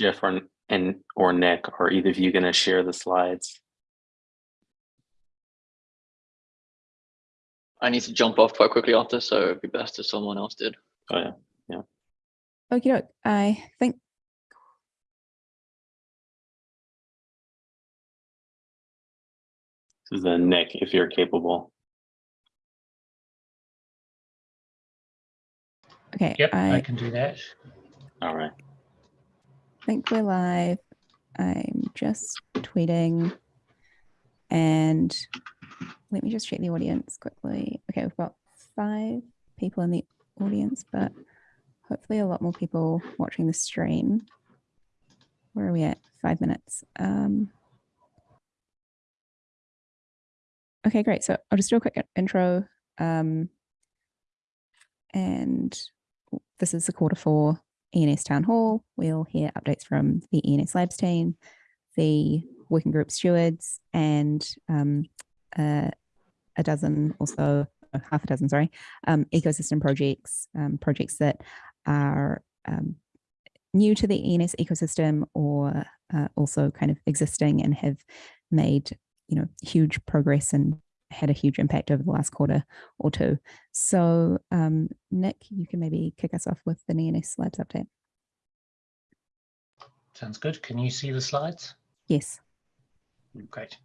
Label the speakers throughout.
Speaker 1: Jeff or, and or Nick, are either of you going to share the slides?
Speaker 2: I need to jump off quite quickly after, so it'd be best if someone else did.
Speaker 1: Oh yeah, yeah.
Speaker 3: Okay, doke. I think
Speaker 1: This is then Nick, if you're capable.
Speaker 3: okay.
Speaker 4: Yep, I,
Speaker 3: I
Speaker 4: can do that.
Speaker 1: All right.
Speaker 3: Think we're live. I'm just tweeting and let me just check the audience quickly. Okay, we've got five people in the audience, but hopefully a lot more people watching the stream. Where are we at? Five minutes. Um, okay, great. So I'll just do a quick intro. Um, and this is the quarter four ENS Town Hall. We'll hear updates from the ENS Labs team, the working group stewards, and um, uh, a dozen or so, half a dozen, sorry, um, ecosystem projects, um, projects that are um, new to the ENS ecosystem or uh, also kind of existing and have made, you know, huge progress and had a huge impact over the last quarter or two. So um, Nick, you can maybe kick us off with the ENS Labs update.
Speaker 4: Sounds good. Can you see the slides?
Speaker 3: Yes.
Speaker 4: Great.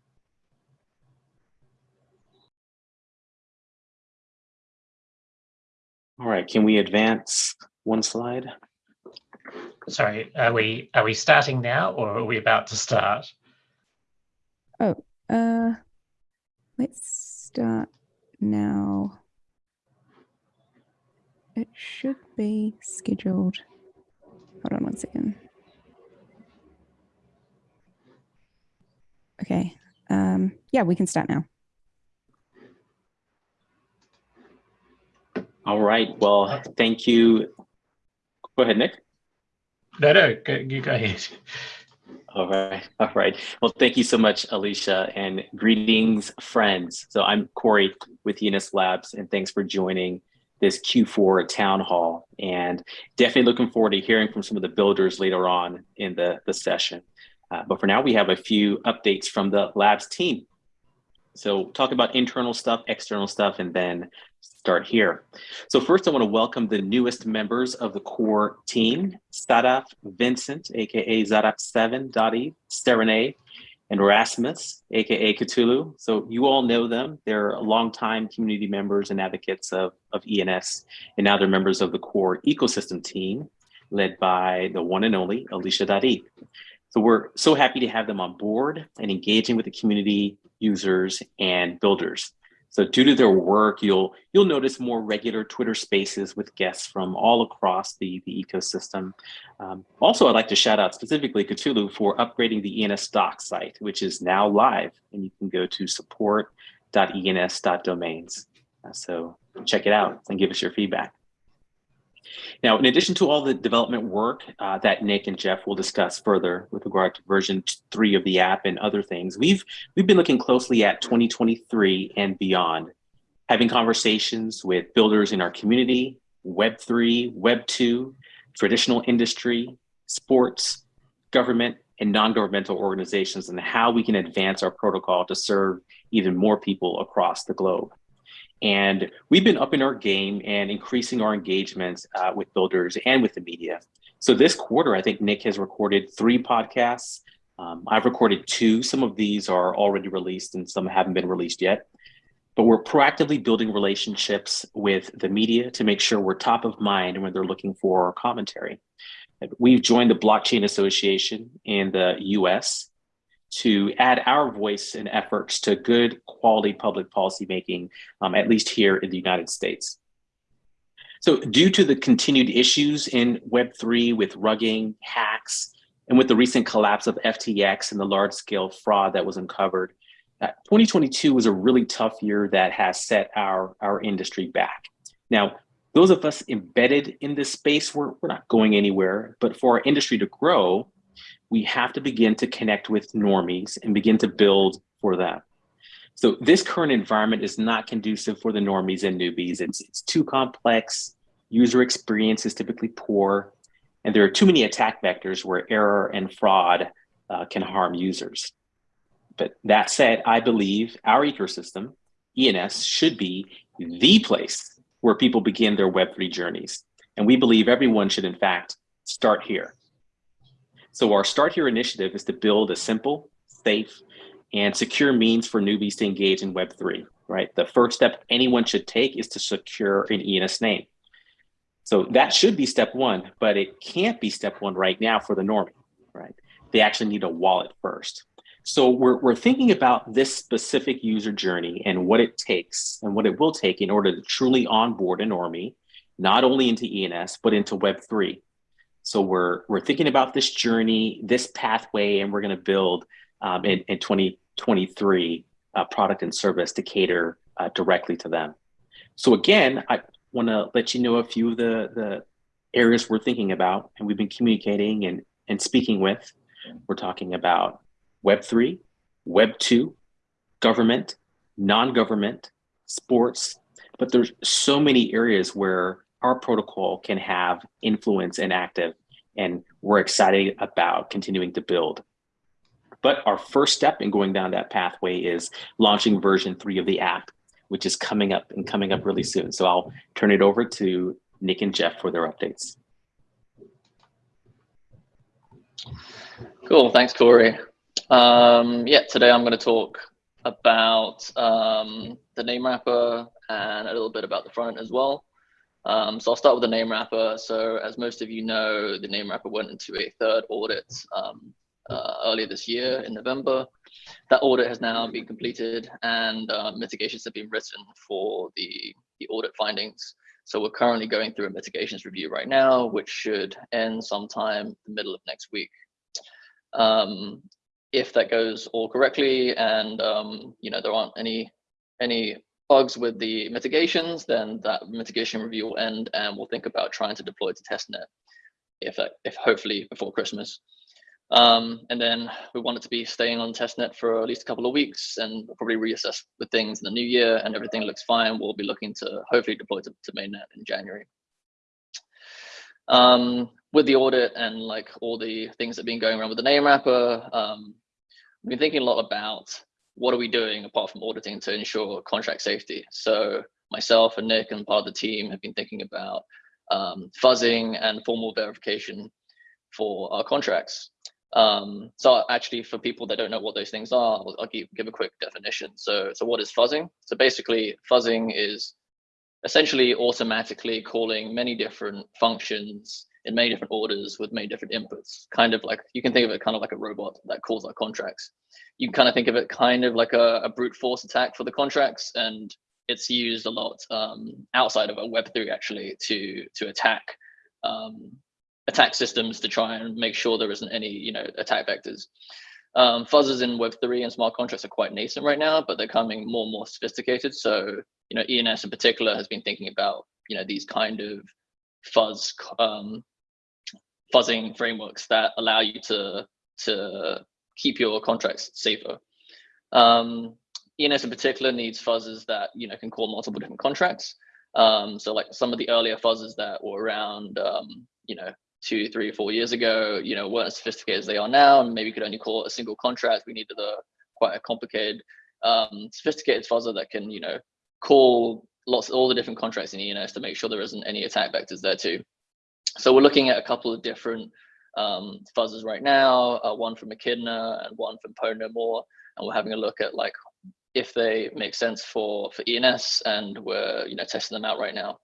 Speaker 1: All right. Can we advance one slide?
Speaker 4: Sorry, are we are we starting now or are we about to start?
Speaker 3: Oh, uh, let's start now. It should be scheduled. Hold on one second. Okay. Um, yeah, we can start now.
Speaker 1: All right. Well, thank you. Go ahead, Nick.
Speaker 4: No, no, go, you go ahead.
Speaker 1: All right. All right. Well, thank you so much, Alicia, and greetings, friends. So I'm Corey with ENS Labs, and thanks for joining this Q4 town hall. And definitely looking forward to hearing from some of the builders later on in the, the session. Uh, but for now, we have a few updates from the labs team. So talk about internal stuff, external stuff, and then start here. So first I wanna welcome the newest members of the core team, Sadaf Vincent, AKA Zadaf7, Dottie, Serene, and Rasmus, AKA Cthulhu. So you all know them. They're longtime community members and advocates of, of ENS, and now they're members of the core ecosystem team led by the one and only Alicia Dadi. So we're so happy to have them on board and engaging with the community users and builders. So due to their work, you'll you'll notice more regular Twitter spaces with guests from all across the, the ecosystem. Um, also, I'd like to shout out specifically Cthulhu for upgrading the ENS doc site, which is now live, and you can go to support.ens.domains. Uh, so check it out and give us your feedback. Now, in addition to all the development work uh, that Nick and Jeff will discuss further with regard to version three of the app and other things, we've we've been looking closely at 2023 and beyond, having conversations with builders in our community, Web3, Web2, traditional industry, sports, government, and non-governmental organizations, and how we can advance our protocol to serve even more people across the globe. And we've been upping our game and increasing our engagements uh, with builders and with the media. So this quarter, I think Nick has recorded three podcasts. Um, I've recorded two. Some of these are already released and some haven't been released yet. But we're proactively building relationships with the media to make sure we're top of mind when they're looking for commentary. We've joined the Blockchain Association in the US to add our voice and efforts to good quality public policy making, um, at least here in the United States. So due to the continued issues in Web3 with rugging, hacks, and with the recent collapse of FTX and the large scale fraud that was uncovered, uh, 2022 was a really tough year that has set our, our industry back. Now, those of us embedded in this space, we're, we're not going anywhere, but for our industry to grow, we have to begin to connect with normies and begin to build for them. So this current environment is not conducive for the normies and newbies. It's, it's too complex. User experience is typically poor. And there are too many attack vectors where error and fraud uh, can harm users. But that said, I believe our ecosystem, ENS, should be the place where people begin their Web3 journeys. And we believe everyone should, in fact, start here. So our Start Here initiative is to build a simple, safe, and secure means for newbies to engage in Web3, right? The first step anyone should take is to secure an ENS name. So that should be step one, but it can't be step one right now for the normie, right? They actually need a wallet first. So we're, we're thinking about this specific user journey and what it takes and what it will take in order to truly onboard a normie, not only into ENS, but into Web3. So we're, we're thinking about this journey, this pathway, and we're gonna build um, in, in 2023 uh, product and service to cater uh, directly to them. So again, I want to let you know a few of the, the areas we're thinking about and we've been communicating and, and speaking with. We're talking about Web3, Web2, government, non-government, sports, but there's so many areas where our protocol can have influence and active, and we're excited about continuing to build. But our first step in going down that pathway is launching version three of the app, which is coming up and coming up really soon. So I'll turn it over to Nick and Jeff for their updates.
Speaker 2: Cool, thanks, Corey. Um, yeah, today I'm going to talk about um, the name wrapper and a little bit about the front as well. Um, so I'll start with the name wrapper. So as most of you know, the name wrapper went into a third audit um, uh, earlier this year in November. That audit has now been completed and uh, mitigations have been written for the, the audit findings. So we're currently going through a mitigations review right now, which should end sometime the middle of next week. Um, if that goes all correctly and um, you know there aren't any any bugs with the mitigations, then that mitigation review will end and we'll think about trying to deploy to testnet if that, if hopefully before Christmas. Um, and then we want it to be staying on testnet for at least a couple of weeks and we'll probably reassess the things in the new year and everything looks fine. We'll be looking to hopefully deploy to, to mainnet in January. Um, with the audit and like all the things that have been going around with the name wrapper, um, we've been thinking a lot about what are we doing apart from auditing to ensure contract safety. So myself and Nick and part of the team have been thinking about um, fuzzing and formal verification for our contracts. Um, so actually for people that don't know what those things are, I'll, I'll give, give a quick definition. So, so what is fuzzing? So basically fuzzing is essentially automatically calling many different functions in many different orders with many different inputs. Kind of like you can think of it kind of like a robot that calls our contracts. You can kind of think of it kind of like a, a brute force attack for the contracts, and it's used a lot um, outside of a Web3 actually to to attack um, attack systems to try and make sure there isn't any you know attack vectors. Um, fuzzers in Web3 and smart contracts are quite nascent right now, but they're coming more and more sophisticated. So, you know, ENS in particular has been thinking about, you know, these kind of fuzz um, fuzzing frameworks that allow you to to keep your contracts safer. Um, ENS in particular needs fuzzes that you know can call multiple different contracts. Um, so like some of the earlier fuzzes that were around, um, you know, two, three, four years ago, you know, weren't as sophisticated as they are now, and maybe could only call a single contract. We needed a quite a complicated, um, sophisticated fuzzer that can, you know, call lots all the different contracts in ENS to make sure there isn't any attack vectors there too. So we're looking at a couple of different um, fuzzers right now, uh, one from Echidna and one from Ponomore, and we're having a look at like if they make sense for for ENS, and we're you know testing them out right now.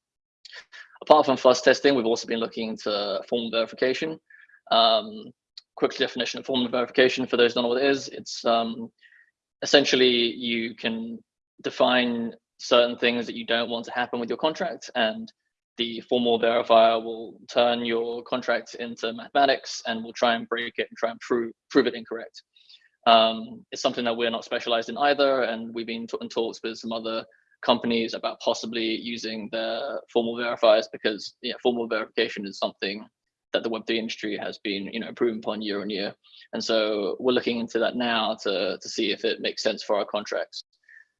Speaker 2: Apart from fuzz testing, we've also been looking into form verification. Um, quick definition of form verification for those don't know what it is. It's um, essentially you can define certain things that you don't want to happen with your contract and the formal verifier will turn your contract into mathematics and will try and break it and try and prove, prove it incorrect. Um, it's something that we're not specialized in either, and we've been in talks with some other companies about possibly using the formal verifiers because yeah, formal verification is something that the Web3 industry has been you know improving upon year on year. And so we're looking into that now to, to see if it makes sense for our contracts.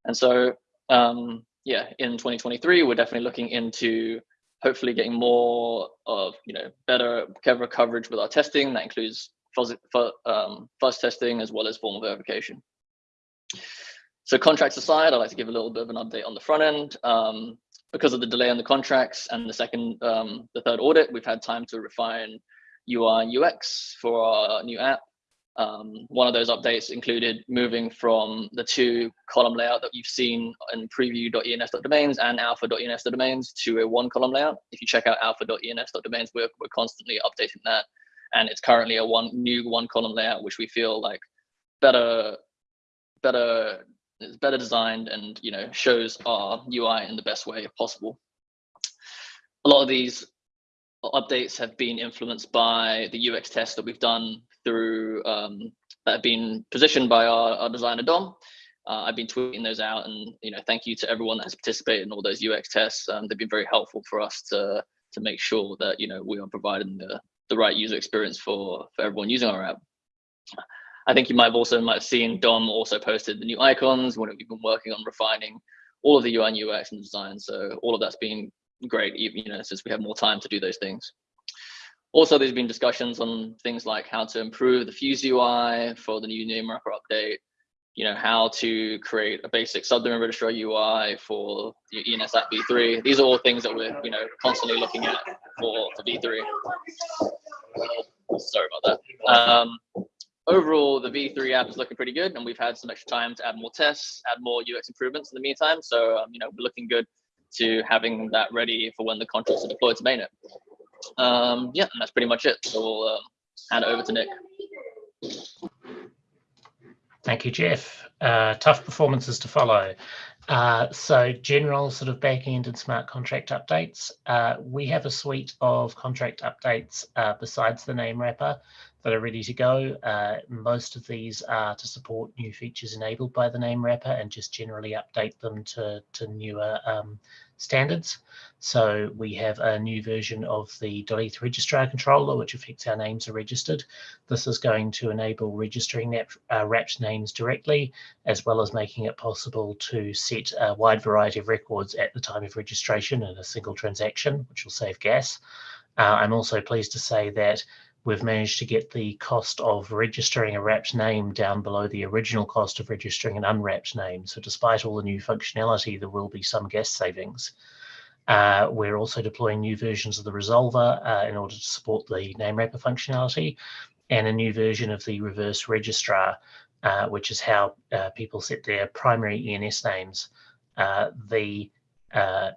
Speaker 2: And so um, yeah, in 2023, we're definitely looking into hopefully getting more of you know better coverage with our testing. That includes fuzz, um, fuzz testing as well as formal verification. So contracts aside, I'd like to give a little bit of an update on the front end. Um, because of the delay on the contracts and the second, um, the third audit, we've had time to refine UI and UX for our new app. Um, one of those updates included moving from the two column layout that you've seen in preview.ens.domains and alpha.ens.domains to a one column layout. If you check out alpha.ens.domains, we're, we're constantly updating that. And it's currently a one new one column layout, which we feel like better, better, is better designed and, you know, shows our UI in the best way possible. A lot of these updates have been influenced by the UX tests that we've done through um, that have been positioned by our, our designer Dom. Uh, I've been tweeting those out, and you know, thank you to everyone that has participated in all those UX tests. Um, they've been very helpful for us to to make sure that you know we are providing the the right user experience for for everyone using our app. I think you might have also might have seen Dom also posted the new icons. When we've been working on refining all of the UI and UX and design, so all of that's been great. You know, since we have more time to do those things. Also, there's been discussions on things like how to improve the Fuse UI for the new name wrapper update, you know, how to create a basic subdomain registrar UI for ENS app v3. These are all things that we're, you know, constantly looking at for, for v3. Sorry about that. Um, overall, the v3 app is looking pretty good, and we've had some extra time to add more tests, add more UX improvements in the meantime. So, um, you know, we're looking good to having that ready for when the contracts are deployed to mainnet um, yeah, and that's pretty much it. So we'll uh, hand it over to Nick.
Speaker 4: Thank you, Jeff. Uh, tough performances to follow. Uh, so general sort of back-end and smart contract updates. Uh, we have a suite of contract updates uh, besides the name wrapper that are ready to go. Uh, most of these are to support new features enabled by the name wrapper and just generally update them to, to newer um, standards. So we have a new version of the .eth registrar controller, which affects how names are registered. This is going to enable registering uh, wrapped names directly, as well as making it possible to set a wide variety of records at the time of registration in a single transaction, which will save gas. Uh, I'm also pleased to say that we've managed to get the cost of registering a wrapped name down below the original cost of registering an unwrapped name. So despite all the new functionality, there will be some gas savings. Uh, we're also deploying new versions of the resolver uh, in order to support the name wrapper functionality and a new version of the reverse registrar, uh, which is how uh, people set their primary ENS names. Uh, the uh,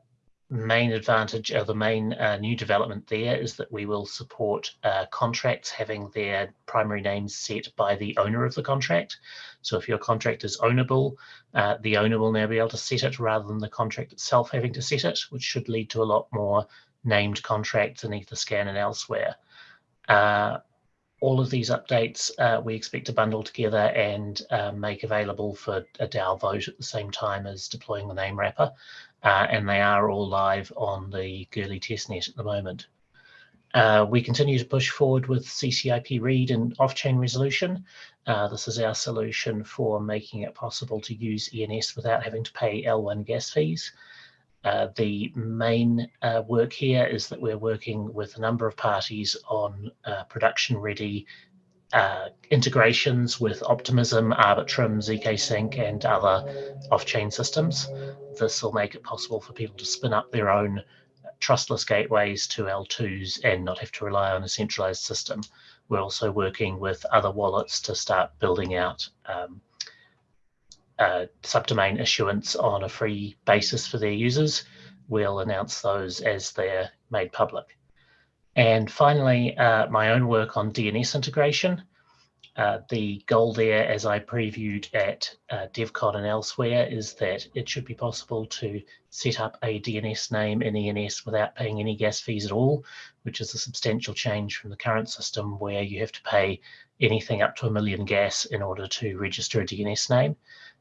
Speaker 4: main advantage or the main uh, new development there is that we will support uh, contracts having their primary names set by the owner of the contract. So if your contract is ownable, uh, the owner will now be able to set it rather than the contract itself having to set it, which should lead to a lot more named contracts in Etherscan and elsewhere. Uh, all of these updates uh, we expect to bundle together and uh, make available for a DAO vote at the same time as deploying the name wrapper uh, and they are all live on the Goerli testnet at the moment. Uh, we continue to push forward with CCIP read and off-chain resolution. Uh, this is our solution for making it possible to use ENS without having to pay L1 gas fees. Uh, the main uh, work here is that we're working with a number of parties on uh, production-ready uh, integrations with Optimism, Arbitrum, zkSync, and other off-chain systems. This will make it possible for people to spin up their own trustless gateways to L2s and not have to rely on a centralized system. We're also working with other wallets to start building out um, uh, subdomain issuance on a free basis for their users. We'll announce those as they're made public. And finally, uh, my own work on DNS integration. Uh, the goal there, as I previewed at uh, DevCon and elsewhere, is that it should be possible to set up a DNS name in ENS without paying any gas fees at all, which is a substantial change from the current system where you have to pay anything up to a million gas in order to register a DNS name.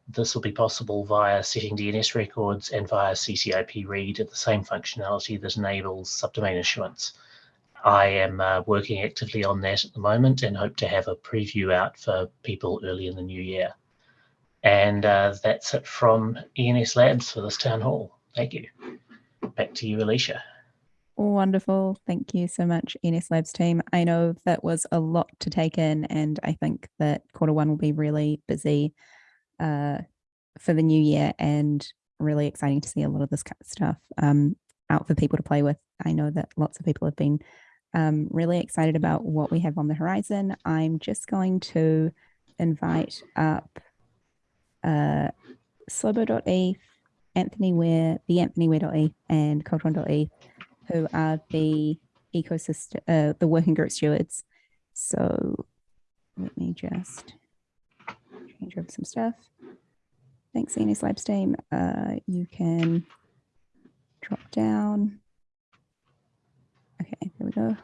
Speaker 4: This will be possible via setting DNS records and via CCIP read at the same functionality that enables subdomain issuance. I am uh, working actively on that at the moment and hope to have a preview out for people early in the new year. And uh, that's it from ENS Labs for this town hall. Thank you. Back to you, Alicia.
Speaker 3: Wonderful. Thank you so much, ENS Labs team. I know that was a lot to take in, and I think that quarter one will be really busy uh, for the new year and really exciting to see a lot of this stuff um, out for people to play with. I know that lots of people have been um, really excited about what we have on the horizon. I'm just going to invite up uh, slobo.eth, Anthony Ware, the Anthony Ware.eth, and Coltron.eth, who are the ecosystem, uh, the working group stewards. So let me just change over some stuff. Thanks, ENS Labs team. Uh, you can drop down. Okay, there we go.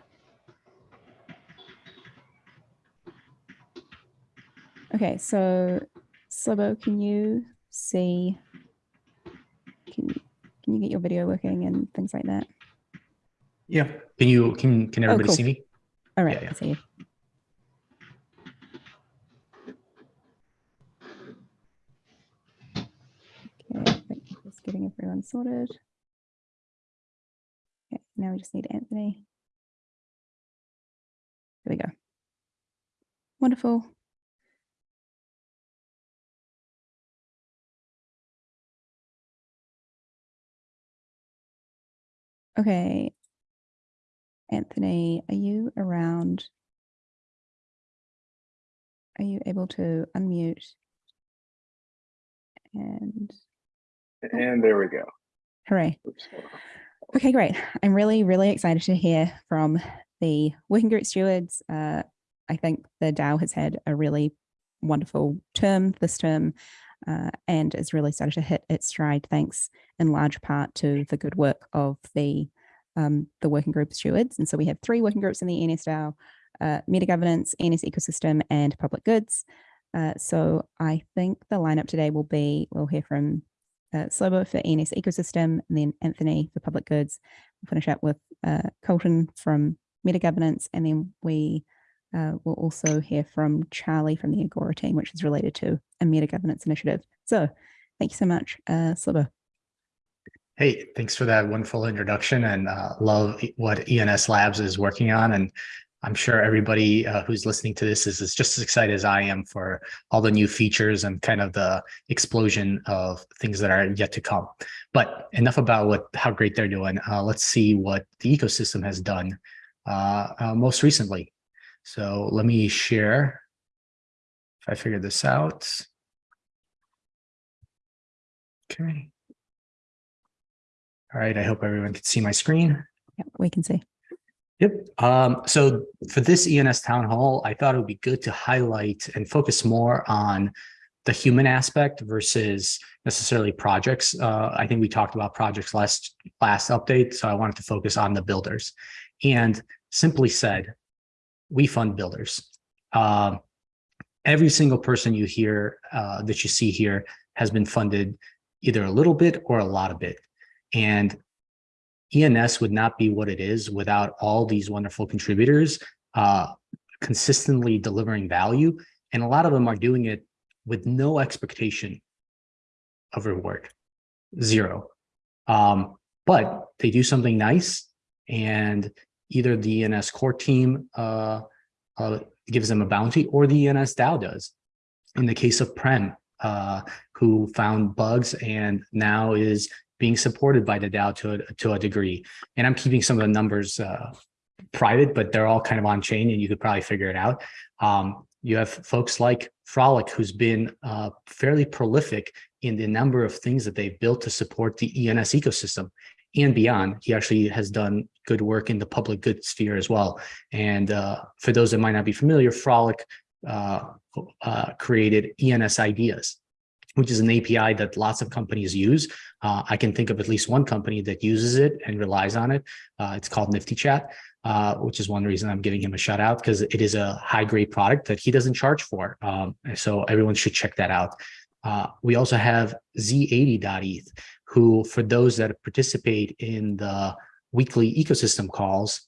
Speaker 3: Okay, so Slobo, can you see? Can can you get your video working and things like that?
Speaker 5: Yeah. Can you can can oh, everybody
Speaker 3: cool.
Speaker 5: see me?
Speaker 3: All right,
Speaker 5: yeah.
Speaker 3: I see you. Okay, I think just getting everyone sorted. Now we just need Anthony. There we go. Wonderful. Okay. Anthony, are you around? Are you able to unmute? And
Speaker 6: And there we go.
Speaker 3: hooray.
Speaker 6: Oops.
Speaker 3: Okay, great. I'm really, really excited to hear from the working group stewards. Uh, I think the DAO has had a really wonderful term this term uh, and has really started to hit its stride thanks in large part to the good work of the um, the working group stewards. And so we have three working groups in the ENS DAO, uh, meta governance, ENS ecosystem, and public goods. Uh, so I think the lineup today will be, we'll hear from uh, Slobo for ENS ecosystem, and then Anthony for public goods. We'll finish up with uh, Colton from meta governance, and then we uh, will also hear from Charlie from the Agora team, which is related to a meta governance initiative. So thank you so much, uh, Slobo.
Speaker 5: Hey, thanks for that wonderful introduction and uh, love what ENS Labs is working on. And I'm sure everybody uh, who's listening to this is, is just as excited as I am for all the new features and kind of the explosion of things that are yet to come. But enough about what how great they're doing. Uh, let's see what the ecosystem has done uh, uh, most recently. So let me share if I figure this out. Okay. All right, I hope everyone can see my screen.
Speaker 3: Yeah, we can see.
Speaker 5: Yep. Um, so for this ENS town hall, I thought it would be good to highlight and focus more on the human aspect versus necessarily projects. Uh, I think we talked about projects last last update, so I wanted to focus on the builders. And simply said, we fund builders. Um, every single person you hear uh, that you see here has been funded either a little bit or a lot of it. And ENS would not be what it is without all these wonderful contributors uh, consistently delivering value. And a lot of them are doing it with no expectation of reward, zero. Um, but they do something nice and either the ENS core team uh, uh, gives them a bounty or the ENS DAO does. In the case of Prem, uh, who found bugs and now is being supported by the DAO to a, to a degree. And I'm keeping some of the numbers uh, private, but they're all kind of on chain and you could probably figure it out. Um, you have folks like Frolic, who's been uh, fairly prolific in the number of things that they've built to support the ENS ecosystem and beyond. He actually has done good work in the public good sphere as well. And uh, for those that might not be familiar, Frolic uh, uh, created ENS ideas, which is an API that lots of companies use. Uh, I can think of at least one company that uses it and relies on it. Uh, it's called Nifty Chat, uh, which is one reason I'm giving him a shout out because it is a high grade product that he doesn't charge for. Um, so everyone should check that out. Uh, we also have Z80.eth, who for those that participate in the weekly ecosystem calls,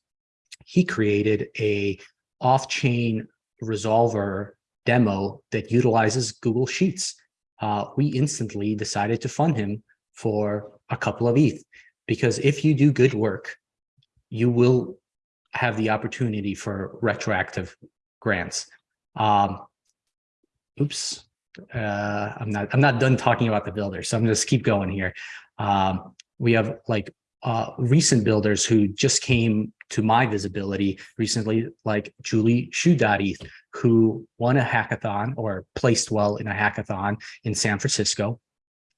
Speaker 5: he created a off-chain resolver demo that utilizes Google Sheets. Uh, we instantly decided to fund him for a couple of ETH because if you do good work you will have the opportunity for retroactive grants. Um, oops, uh, I'm not, I'm not done talking about the builders, so I'm just keep going here. Um, we have like uh, recent builders who just came to my visibility recently, like Julie Shudati, who won a hackathon or placed well in a hackathon in San Francisco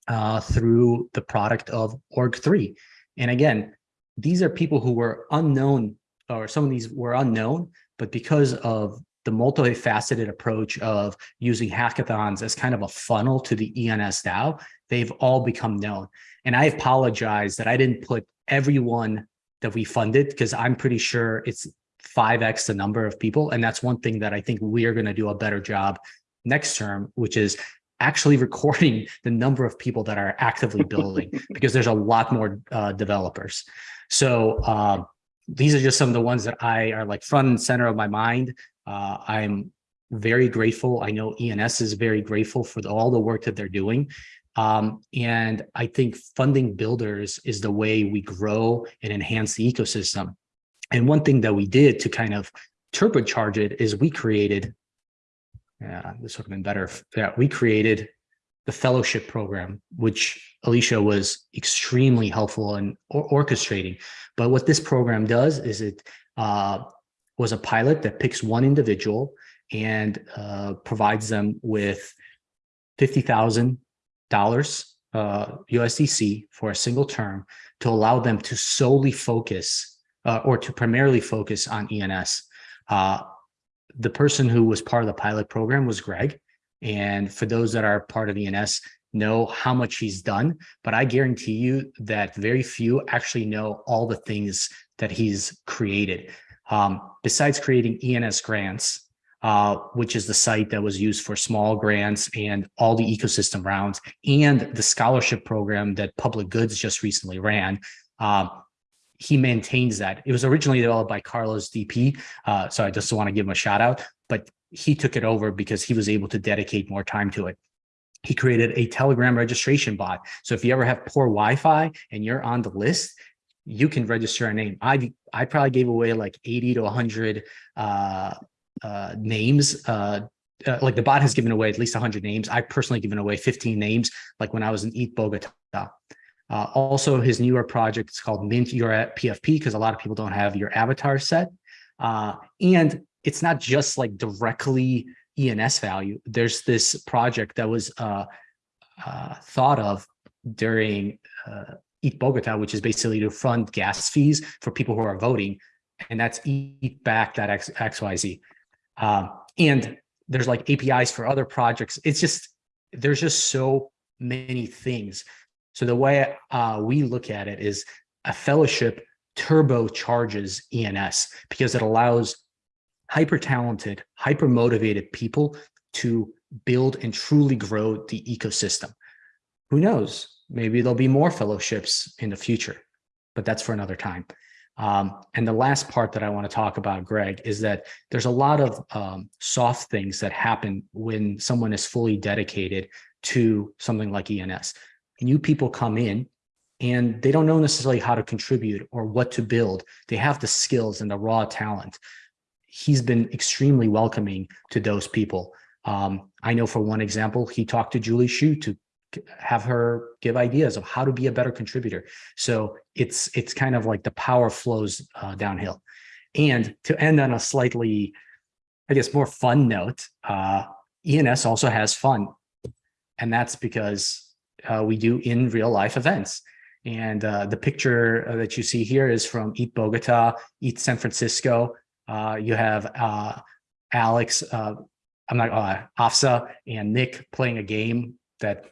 Speaker 5: uh, through the product of Org3. And again, these are people who were unknown, or some of these were unknown, but because of the multifaceted approach of using hackathons as kind of a funnel to the ENS DAO, they've all become known. And I apologize that I didn't put everyone that we funded because I'm pretty sure it's 5x the number of people. And that's one thing that I think we're going to do a better job next term, which is actually recording the number of people that are actively building because there's a lot more uh, developers. So uh, these are just some of the ones that I are like front and center of my mind. Uh, I'm very grateful. I know ENS is very grateful for the, all the work that they're doing. Um, and I think funding builders is the way we grow and enhance the ecosystem. And one thing that we did to kind of turbocharge it is we created, yeah, this would have been better. Yeah, we created the fellowship program, which Alicia was extremely helpful in or orchestrating. But what this program does is it uh, was a pilot that picks one individual and uh, provides them with $50,000 uh, USDC for a single term to allow them to solely focus uh, or to primarily focus on ENS. Uh, the person who was part of the pilot program was Greg. And for those that are part of ENS, know how much he's done, but I guarantee you that very few actually know all the things that he's created. Um, besides creating ENS grants, uh, which is the site that was used for small grants and all the ecosystem rounds, and the scholarship program that Public Goods just recently ran, um, he maintains that. It was originally developed by Carlos DP, uh, so I just want to give him a shout out, but he took it over because he was able to dedicate more time to it. He created a telegram registration bot. So if you ever have poor wi-fi and you're on the list you can register a name. I i probably gave away like 80 to 100 uh, uh, names uh, uh, like the bot has given away at least 100 names i've personally given away 15 names like when i was in ETH Bogota uh, also his newer project is called mint your pfp because a lot of people don't have your avatar set uh, and it's not just like directly ENS value. There's this project that was uh, thought of during ETH Bogota, which is basically to fund gas fees for people who are voting, and that's ETH back that XYZ. Um, and there's like APIs for other projects. It's just, there's just so many things. So the way uh, we look at it is a fellowship turbocharges ENS because it allows hyper talented, hyper motivated people to build and truly grow the ecosystem. Who knows? Maybe there'll be more fellowships in the future, but that's for another time. Um, and the last part that I want to talk about, Greg, is that there's a lot of um, soft things that happen when someone is fully dedicated to something like ENS. New people come in and they don't know necessarily how to contribute or what to build. They have the skills and the raw talent he's been extremely welcoming to those people. Um, I know for one example, he talked to Julie Shu to have her give ideas of how to be a better contributor. So it's it's kind of like the power flows uh, downhill. And to end on a slightly, I guess, more fun note, uh, ENS also has fun. And that's because uh, we do in real life events. And uh, the picture that you see here is from ETH Bogota, ETH San Francisco, uh, you have uh, Alex, uh, I'm not uh, avsa and Nick playing a game that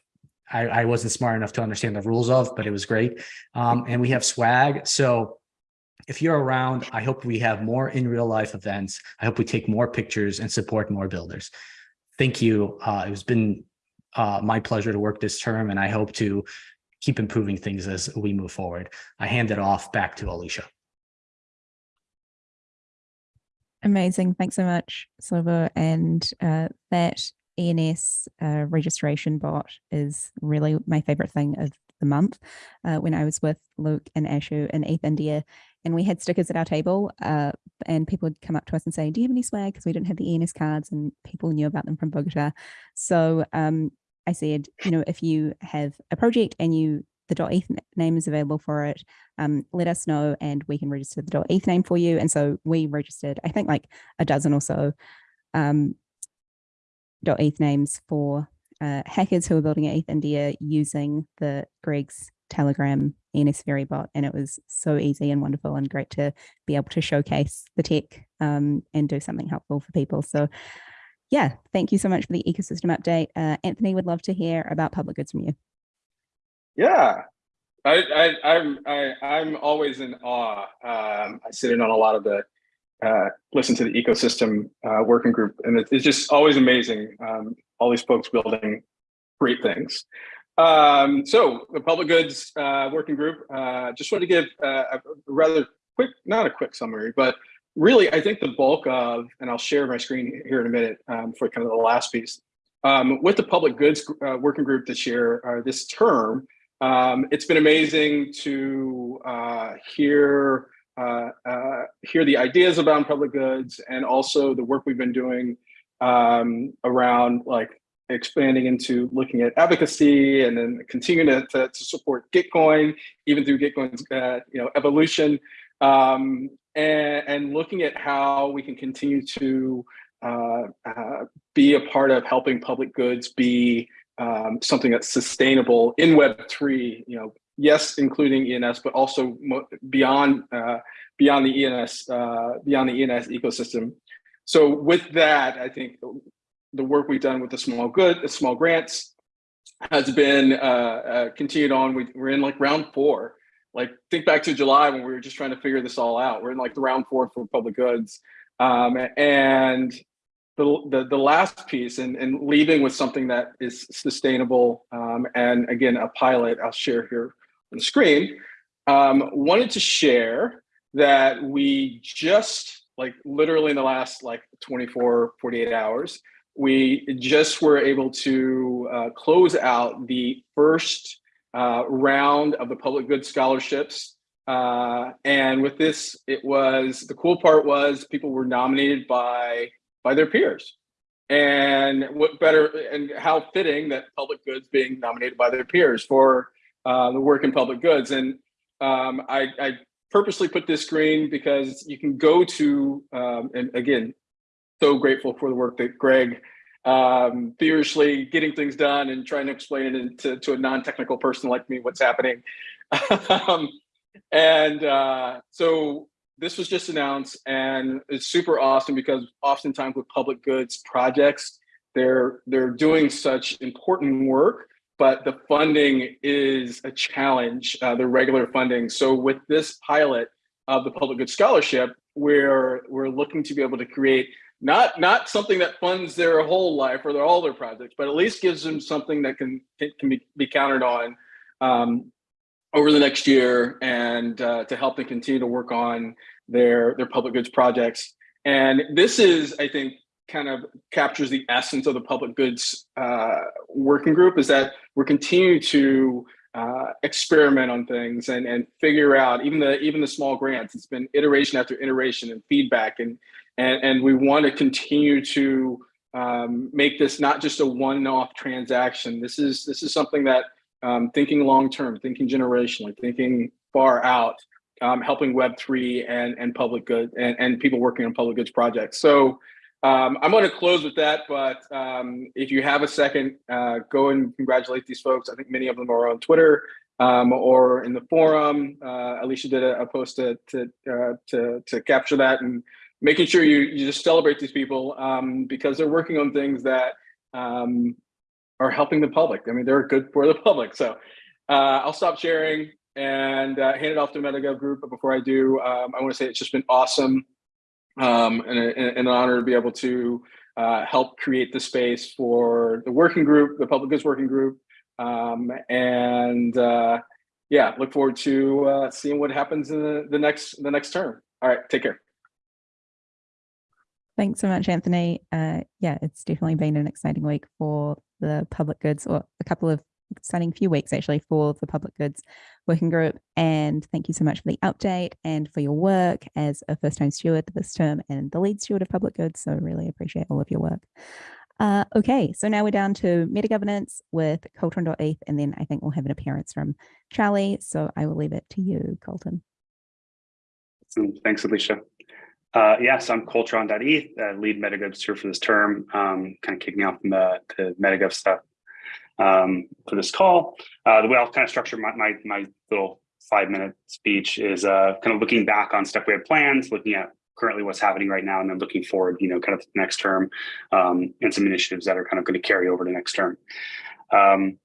Speaker 5: I, I, wasn't smart enough to understand the rules of, but it was great. Um, and we have swag. So if you're around, I hope we have more in real life events. I hope we take more pictures and support more builders. Thank you. Uh, it's been uh, my pleasure to work this term, and I hope to keep improving things as we move forward. I hand it off back to Alicia.
Speaker 3: Amazing. Thanks so much, Slobo. And uh, that ENS uh, registration bot is really my favorite thing of the month uh, when I was with Luke and Ashu in ETH India, and we had stickers at our table, uh, and people would come up to us and say, "Do you have any swag?" Because we didn't have the ENS cards, and people knew about them from Bogota. So um, I said, you know, if you have a project and you the .eth name is available for it, um, let us know and we can register the .eth name for you. And so we registered, I think like a dozen or so um, .eth names for uh, hackers who are building ETH India using the Greg's Telegram ENS Fairy bot. And it was so easy and wonderful and great to be able to showcase the tech um, and do something helpful for people. So yeah, thank you so much for the ecosystem update. Uh, Anthony would love to hear about public goods from you.
Speaker 6: Yeah, I, I, I'm, I, I'm always in awe. Um, I sit in on a lot of the, uh, listen to the ecosystem uh, working group, and it, it's just always amazing. Um, all these folks building great things. Um, so the public goods uh, working group, uh, just wanted to give uh, a rather quick, not a quick summary, but really, I think the bulk of, and I'll share my screen here in a minute um, for kind of the last piece. Um, with the public goods uh, working group this year, this term, um, it's been amazing to hear uh, uh, hear the ideas about public goods and also the work we've been doing um, around like expanding into looking at advocacy and then continuing to, to, to support Gitcoin, even through Gitcoin's uh, you know evolution, um, and, and, looking at how we can continue to uh, uh, be a part of helping public goods be um, something that's sustainable in Web3, you know, yes, including ENS, but also beyond uh, beyond the ENS uh, beyond the ENS ecosystem. So with that, I think the work we've done with the small good, the small grants, has been uh, uh, continued on. We, we're in like round four. Like think back to July when we were just trying to figure this all out. We're in like the round four for public goods, um, and the, the, the last piece and, and leaving with something that is sustainable um, and again, a pilot I'll share here on the screen, um, wanted to share that we just like literally in the last like 24, 48 hours, we just were able to uh, close out the first uh, round of the public good scholarships. Uh, and with this, it was, the cool part was people were nominated by by their peers. And what better and how fitting that public goods being nominated by their peers for uh, the work in public goods. And um, I, I, purposely put this screen because you can go to, um, and again, so grateful for the work that Greg um, furiously getting things done and trying to explain it to, to a non-technical person like me what's happening. um, and uh, so this was just announced and it's super awesome because oftentimes with public goods projects, they're they're doing such important work, but the funding is a challenge, uh, the regular funding. So with this pilot of the public goods scholarship, we're we're looking to be able to create not not something that funds their whole life or their all their projects, but at least gives them something that can can be, be counted on um, over the next year and uh, to help them continue to work on their, their public goods projects. And this is, I think, kind of captures the essence of the public goods uh, working group is that we're continuing to uh, experiment on things and, and figure out even the even the small grants. It's been iteration after iteration and feedback, and and, and we want to continue to um, make this not just a one-off transaction. This is this is something that um, thinking long-term, thinking generationally, thinking far out, um, helping Web3 and, and public good and, and people working on public goods projects. So um, I'm going to close with that, but um, if you have a second, uh, go and congratulate these folks. I think many of them are on Twitter um, or in the forum. Uh, Alicia did a, a post to to, uh, to, to capture that and making sure you you just celebrate these people um, because they're working on things that um, are helping the public. I mean, they're good for the public. So uh, I'll stop sharing and uh, hand it off to MetaGov Group. But before I do, um, I want to say it's just been awesome um, and, and, an honor to be able to uh, help create the space for the working group, the public goods working group. Um, and uh, yeah, look forward to uh, seeing what happens in the, the next the next term. All right, take care.
Speaker 3: Thanks so much, Anthony. Uh, yeah, it's definitely been an exciting week for the public goods or a couple of exciting few weeks actually for the public goods working group. And thank you so much for the update and for your work as a first time steward this term and the lead steward of public goods. So really appreciate all of your work. Uh, okay, so now we're down to meta governance with Coltron.eth, and then I think we'll have an appearance from Charlie. So I will leave it to you, Colton.
Speaker 7: Thanks, Alicia. Uh, yes, I'm Coltron.eth, uh, lead MetaGov steward for this term, um, kind of kicking off the, the MetaGov stuff um, for this call. Uh, the way I'll kind of structure my, my, my little five minute speech is uh, kind of looking back on stuff we had planned, looking at currently what's happening right now, and then looking forward, you know, kind of next term um, and some initiatives that are kind of going to carry over to next term. Um,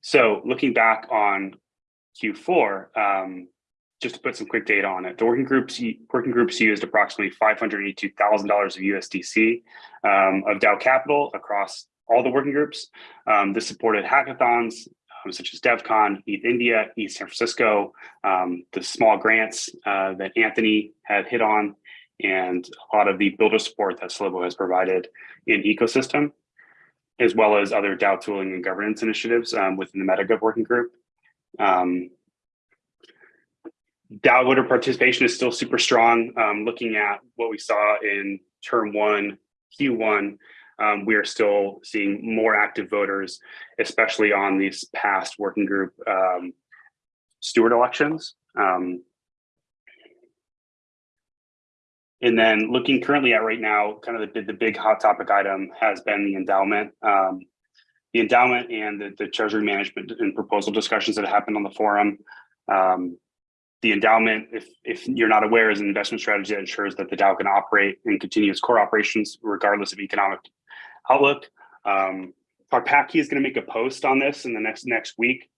Speaker 7: so looking back on Q4, um, just to put some quick data on it, the working groups working groups used approximately $582,000 of USDC um, of DAO capital across all the working groups. Um, this supported hackathons um, such as DevCon, ETH India, ETH San Francisco, um, the small grants uh, that Anthony had hit on, and a lot of the builder support that Slobo has provided in ecosystem, as well as other DAO tooling and governance initiatives um, within the MetaGov working group. Um, DAO voter participation is still super strong. Um, looking at what we saw in term one, Q1, um, we are still seeing more active voters, especially on these past working group um, steward elections. Um, and then looking currently at right now, kind of the, the big hot topic item has been the endowment. Um, the endowment and the, the treasury management and proposal discussions that happened on the forum. Um, the endowment, if, if you're not aware, is an investment strategy that ensures that the DAO can operate and continue its core operations regardless of economic outlook. Um, key is going to make a post on this in the next next week,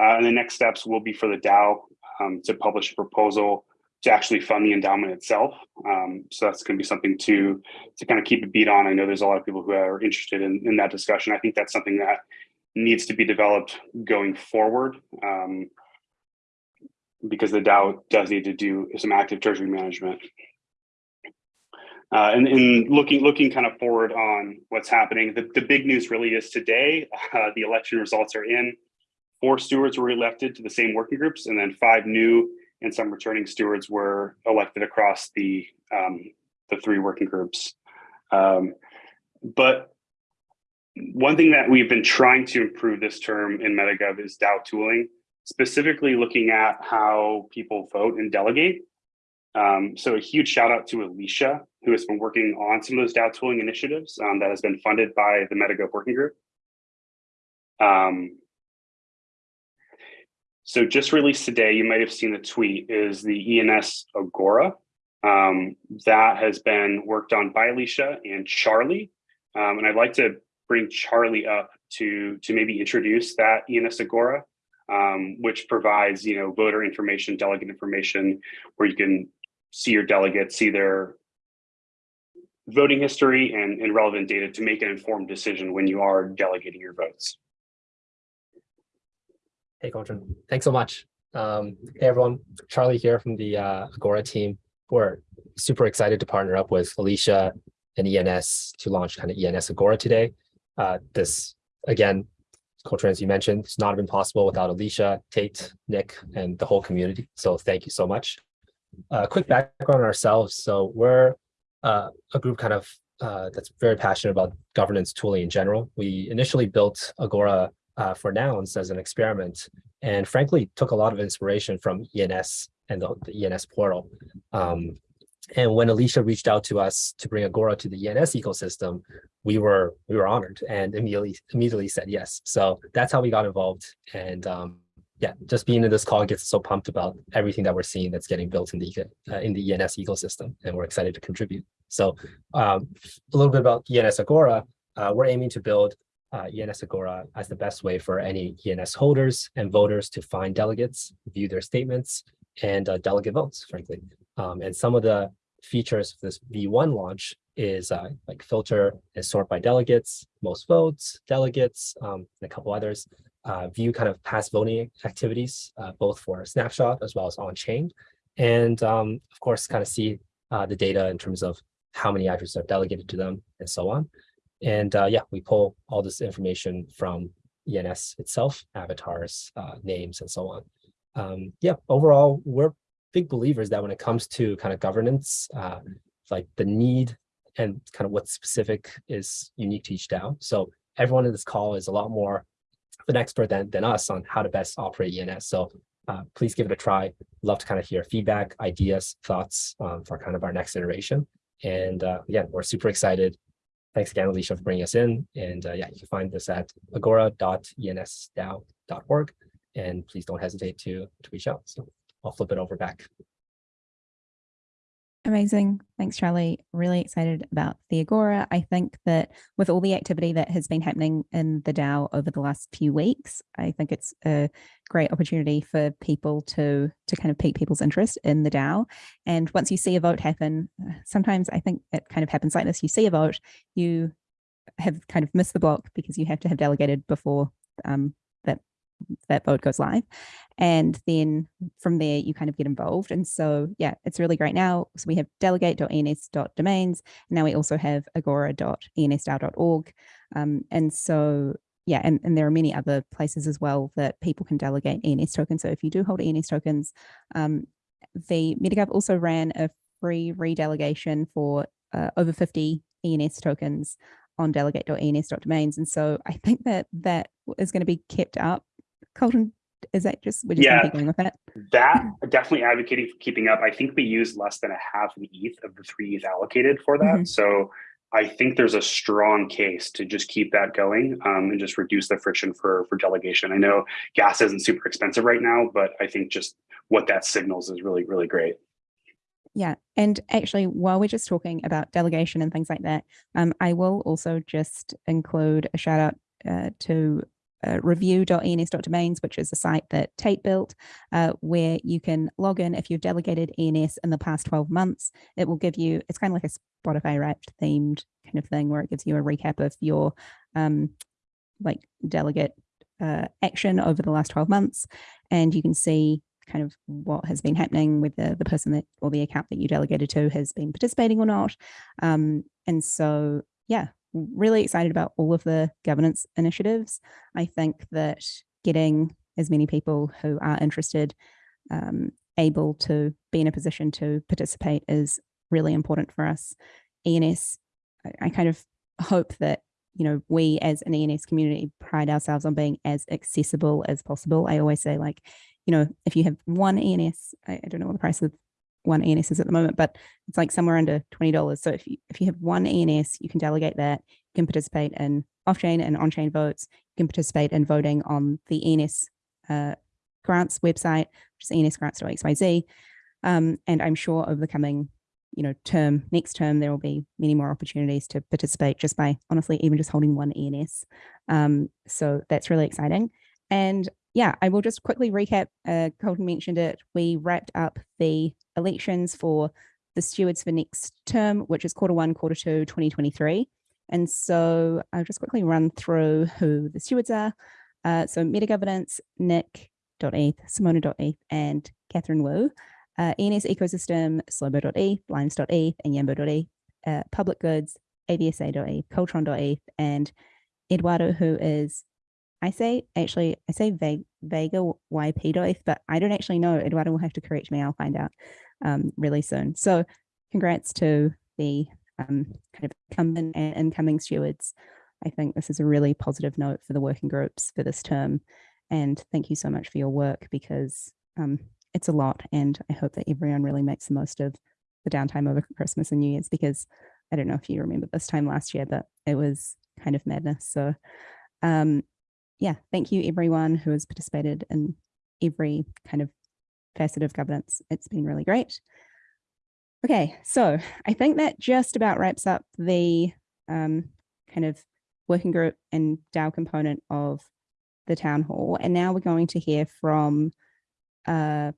Speaker 7: uh, and the next steps will be for the DAO um, to publish a proposal to actually fund the endowment itself. Um, so that's going to be something to to kind of keep a beat on. I know there's a lot of people who are interested in, in that discussion. I think that's something that needs to be developed going forward. Um, because the DAO does need to do some active treasury management. Uh, and, and looking looking kind of forward on what's happening, the, the big news really is today, uh, the election results are in. Four stewards were elected to the same working groups, and then five new and some returning stewards were elected across the, um, the three working groups. Um, but one thing that we've been trying to improve this term in MetaGov is DAO tooling specifically looking at how people vote and delegate. Um, so a huge shout out to Alicia, who has been working on some of those DAO tooling initiatives um, that has been funded by the MetaGov working group. Um, so just released today, you might have seen the tweet, is the ENS Agora. Um, that has been worked on by Alicia and Charlie. Um, and I'd like to bring Charlie up to, to maybe introduce that ENS Agora um, which provides, you know, voter information, delegate information, where you can see your delegates, see their voting history and, and relevant data to make an informed decision when you are delegating your votes.
Speaker 8: Hey, Coltron, thanks so much. Um, hey, everyone, Charlie here from the uh, Agora team. We're super excited to partner up with Alicia and ENS to launch kind of ENS Agora today. Uh, this, again, Coltron, as you mentioned, it's not been possible without Alicia, Tate, Nick, and the whole community. So thank you so much. A quick background on ourselves. So we're uh, a group kind of uh, that's very passionate about governance tooling in general. We initially built Agora uh, for nouns as an experiment, and frankly took a lot of inspiration from ENS and the, the ENS portal. Um, and when Alicia reached out to us to bring Agora to the ENS ecosystem, we were we were honored and immediately immediately said yes. So that's how we got involved. And um, yeah, just being in this call gets so pumped about everything that we're seeing that's getting built in the uh, in the ENS ecosystem, and we're excited to contribute. So um, a little bit about ENS Agora. Uh, we're aiming to build uh, ENS Agora as the best way for any ENS holders and voters to find delegates, view their statements, and uh, delegate votes, frankly. Um, and some of the features of this V1 launch is uh, like filter and sort by delegates, most votes, delegates, um, and a couple others. Uh, view kind of past voting activities, uh, both for snapshot as well as on-chain. And um, of course, kind of see uh, the data in terms of how many addresses are delegated to them and so on. And uh, yeah, we pull all this information from ENS itself, avatars, uh, names, and so on. Um, yeah, overall, we're big believers that when it comes to kind of governance, uh, like the need and kind of what's specific is unique to each DAO. So everyone in this call is a lot more an expert than, than us on how to best operate ENS. So uh, please give it a try. Love to kind of hear feedback, ideas, thoughts um, for kind of our next iteration. And uh, again, we're super excited. Thanks again, Alicia, for bringing us in. And uh, yeah, you can find this at agora.ensdao.org. And please don't hesitate to, to reach out. So I'll flip it over back.
Speaker 3: Amazing. Thanks, Charlie. Really excited about the Agora. I think that with all the activity that has been happening in the DAO over the last few weeks, I think it's a great opportunity for people to to kind of pique people's interest in the DAO. And once you see a vote happen, uh, sometimes I think it kind of happens like this. You see a vote, you have kind of missed the block because you have to have delegated before um, that vote goes live and then from there you kind of get involved and so yeah it's really great now. So we have delegate.ens.domains and now we also have agora.ensdao.org um, and so yeah and, and there are many other places as well that people can delegate ENS tokens. So if you do hold ENS tokens um, the MetaGov also ran a free redelegation for uh, over 50 ENS tokens on delegate.ens.domains and so I think that that is going to be kept up Colton is that just we're just
Speaker 7: Yeah.
Speaker 3: going with that?
Speaker 7: That definitely advocating for keeping up. I think we use less than a half an the ETH of the three ETH allocated for that.
Speaker 3: Mhm.
Speaker 7: So I think there's a strong case to just keep that going um, and just reduce the friction for for delegation. I know gas isn't super expensive right now, but I think just what that signals is really really great.
Speaker 3: Yeah, and actually, while we're just talking about delegation and things like that, um, I will also just include a shout out uh, to uh, review.ens.domains, which is a site that Tate built, uh, where you can log in if you've delegated ENS in the past 12 months. It will give you, it's kind of like a Spotify wrapped themed kind of thing where it gives you a recap of your um, like delegate uh, action over the last 12 months. And you can see kind of what has been happening with the, the person that or the account that you delegated to has been participating or not. Um, and so, yeah, really excited about all of the governance initiatives. I think that getting as many people who are interested um, able to be in a position to participate is really important for us. ENS, I, kind of hope that you know we as an ENS community pride ourselves on being as accessible as possible. I always say like, you know, if you have one ENS, I, I don't know what the price of one ENS is at the moment, but it's like somewhere under $20. So if you, if you have one ENS, you can delegate that, you can participate in off-chain and on-chain votes, you can participate in voting on the ENS uh, grants website, which is ensgrants.xyz. Um, and I'm sure over the coming, you know, term, next term, there will be many more opportunities to participate just by honestly, even just holding one ENS. Um, so that's really exciting. And yeah, I will just quickly recap. Uh, Colton mentioned it. We wrapped up the elections for the stewards for next term, which is quarter one, quarter two, 2023. And so I'll just quickly run through who the stewards are. Uh, so Meta Governance, Nick.eth, Simona.eth, and Catherine Wu. Uh, ENS Ecosystem, Slobo.eth, Limes.eth, and Yambo.eth. Uh, Public Goods, avsa.eth, Coltron.eth, and Eduardo, who is I say actually, I say Ve- Vega YP.eth, but I don't actually know. Eduardo will have to correct me. I'll find out um, really soon. So congrats to the um, kind of incumbent and incoming stewards. I think this is a really positive note for the working groups for this term. And thank you so much for your work because um, it's a lot. And I hope that everyone really makes the most of the downtime over Christmas and New Year's because I don't know if you remember this time last year, but it was kind of madness. So um, yeah, thank you everyone who has participated in every kind of facet of governance. It's been really great. Okay, so I think that just about wraps up the um, kind of working group and DAO component of the town hall. And now we're going to hear from uh,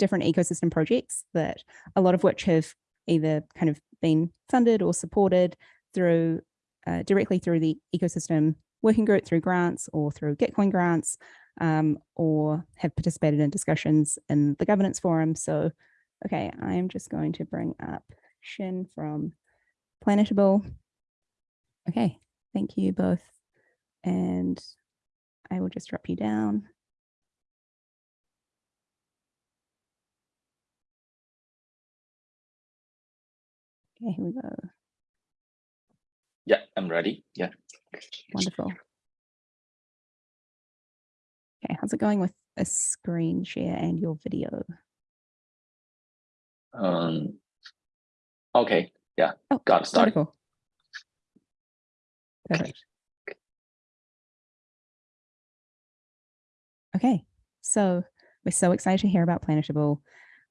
Speaker 3: different ecosystem projects that a lot of which have either kind of been funded or supported through uh, directly through the ecosystem working group through grants or through Gitcoin grants um, or have participated in discussions in the governance forum. So, okay, I'm just going to bring up Shin from Planetable. Okay, thank you both. And I will just drop you down. Okay, here we go.
Speaker 9: Yeah, I'm ready. Yeah.
Speaker 3: Wonderful. Okay, how's it going with a screen share and your video?
Speaker 9: Um. Okay. Yeah.
Speaker 3: Oh,
Speaker 9: Got it started.
Speaker 3: wonderful. Perfect. Okay, so we're so excited to hear about Planetable.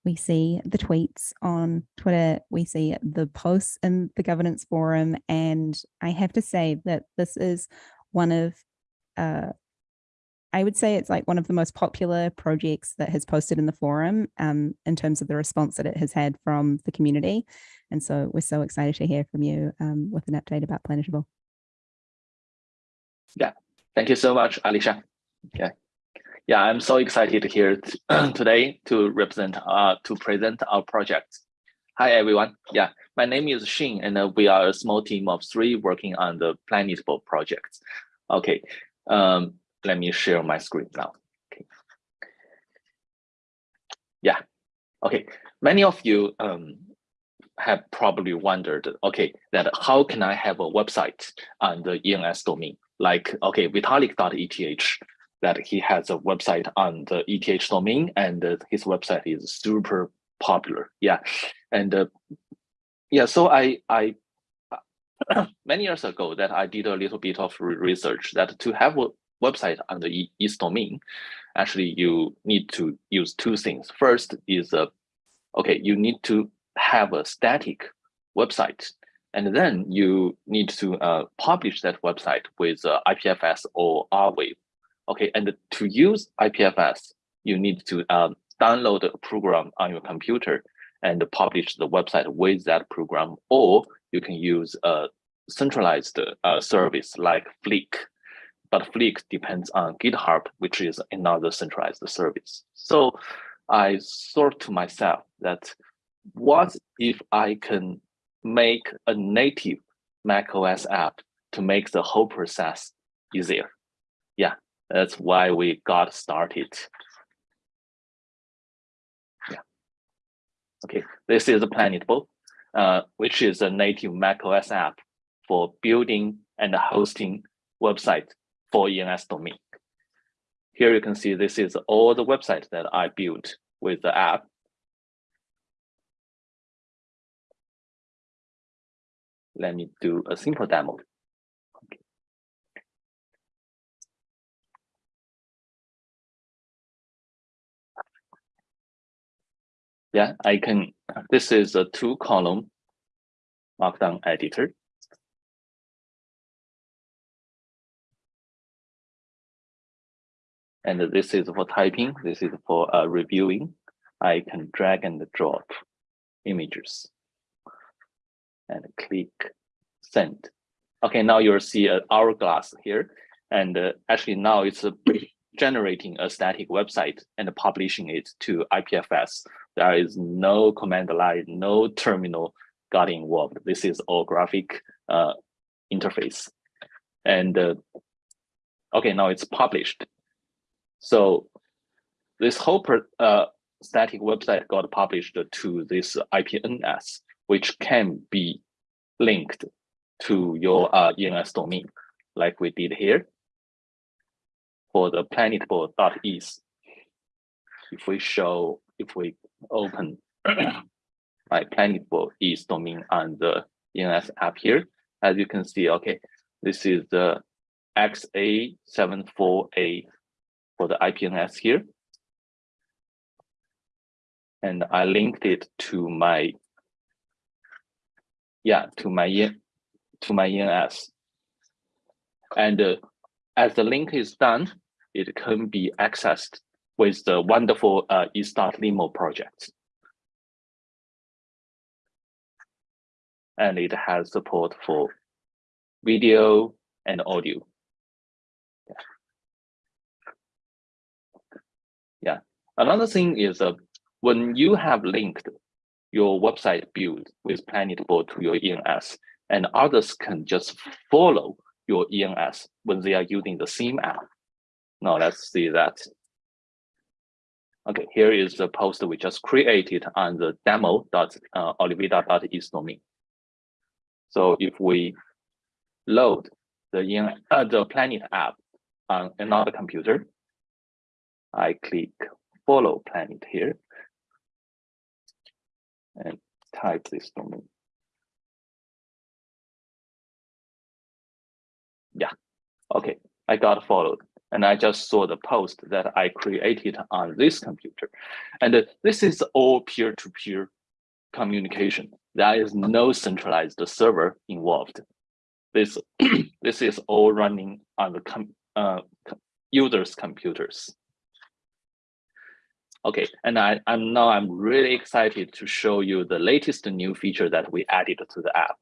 Speaker 3: We see the tweets on Twitter, we see the posts in the governance forum, and I have to say that this is one of, uh, I would say it's like one of the most popular projects that has posted in the forum um, in terms of the response that it has had from the community. And so we're so excited to hear from you um, with an update about Planetable.
Speaker 9: Yeah, thank you so much, Alicia. Yeah. Yeah, I'm so excited here today to represent, uh, to present our project. Hi, everyone. Yeah, my name is Xin, and uh, we are a small team of three working on the Planetable project. Okay, um, let me share my screen now. Okay. Yeah, okay. Many of you um, have probably wondered, okay, that how can I have a website on the ENS domain? Like, okay, Vitalik.eth, that he has a website on the ETH domain and uh, his website is super popular. Yeah. And uh, yeah, so I, I many years ago that I did a little bit of research that to have a website on the ETH domain, actually you need to use two things. First is uh, okay, you need to have a static website and then you need to uh, publish that website with uh, IPFS or Arweave. Okay, and to use IPFS, you need to um, download a program on your computer and publish the website with that program, or you can use a centralized uh, service like Fleek. But Fleek depends on GitHub, which is another centralized service. So I thought to myself that what if I can make a native macOS app to make the whole process easier? That's why we got started. Yeah. Okay, this is Planetable, uh, which is a native macOS app for building and hosting website for ENS domain. Here you can see this is all the website that I built with the app. Let me do a simple demo. Yeah, I can, this is a two column markdown editor. And this is for typing, this is for uh, reviewing. I can drag and drop images and click send. Okay, now you'll see an hourglass here. And uh, actually now it's generating a static website and publishing it to IPFS. There is no command line, no terminal got involved. This is all graphic uh, interface. And uh, okay, now it's published. So this whole uh, static website got published to this IPNS, which can be linked to your uh, ENS domain, like we did here for the planetable.eth. If we show, if we open my planetable ETH domain on the ENS app here, as you can see, okay, this is the XA74A for the IPNS here. And I linked it to my, yeah, to my, to my ENS. And uh, as the link is done, it can be accessed with the wonderful uh, eStart project. And it has support for video and audio. Yeah. Another thing is uh, when you have linked your website build with Planetable to your ENS, and others can just follow your ENS when they are using the same app. Now let's see that. Okay, here is the post we just created on the demo dot uh. So if we load the in uh, the Planet app on another computer, I click follow Planet here and type this domain. Yeah, okay, I got followed and I just saw the post that I created on this computer. And uh, this is all peer-to-peer communication. There is no centralized server involved. This, this is all running on the com uh, users' computers. Okay, and I, I'm now I'm really excited to show you the latest new feature that we added to the app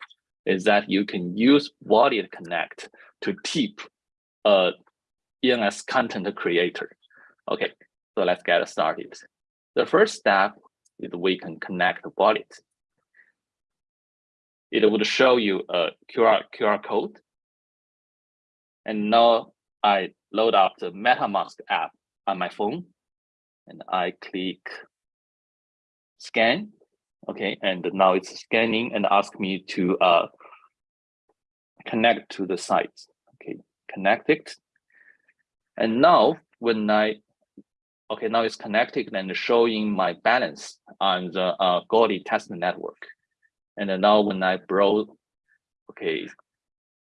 Speaker 9: is that you can use Wallet Connect to tip a ENS content creator. Okay, so let's get started. The first step is we can connect the wallet. It would show you a QR, QR code. And now I load up the MetaMask app on my phone and I click scan. Okay, and now it's scanning and ask me to uh, connect to the site. Okay, connect it. And now when I, okay, now it's connected and showing my balance on the uh, test network. And then now when I browse, okay,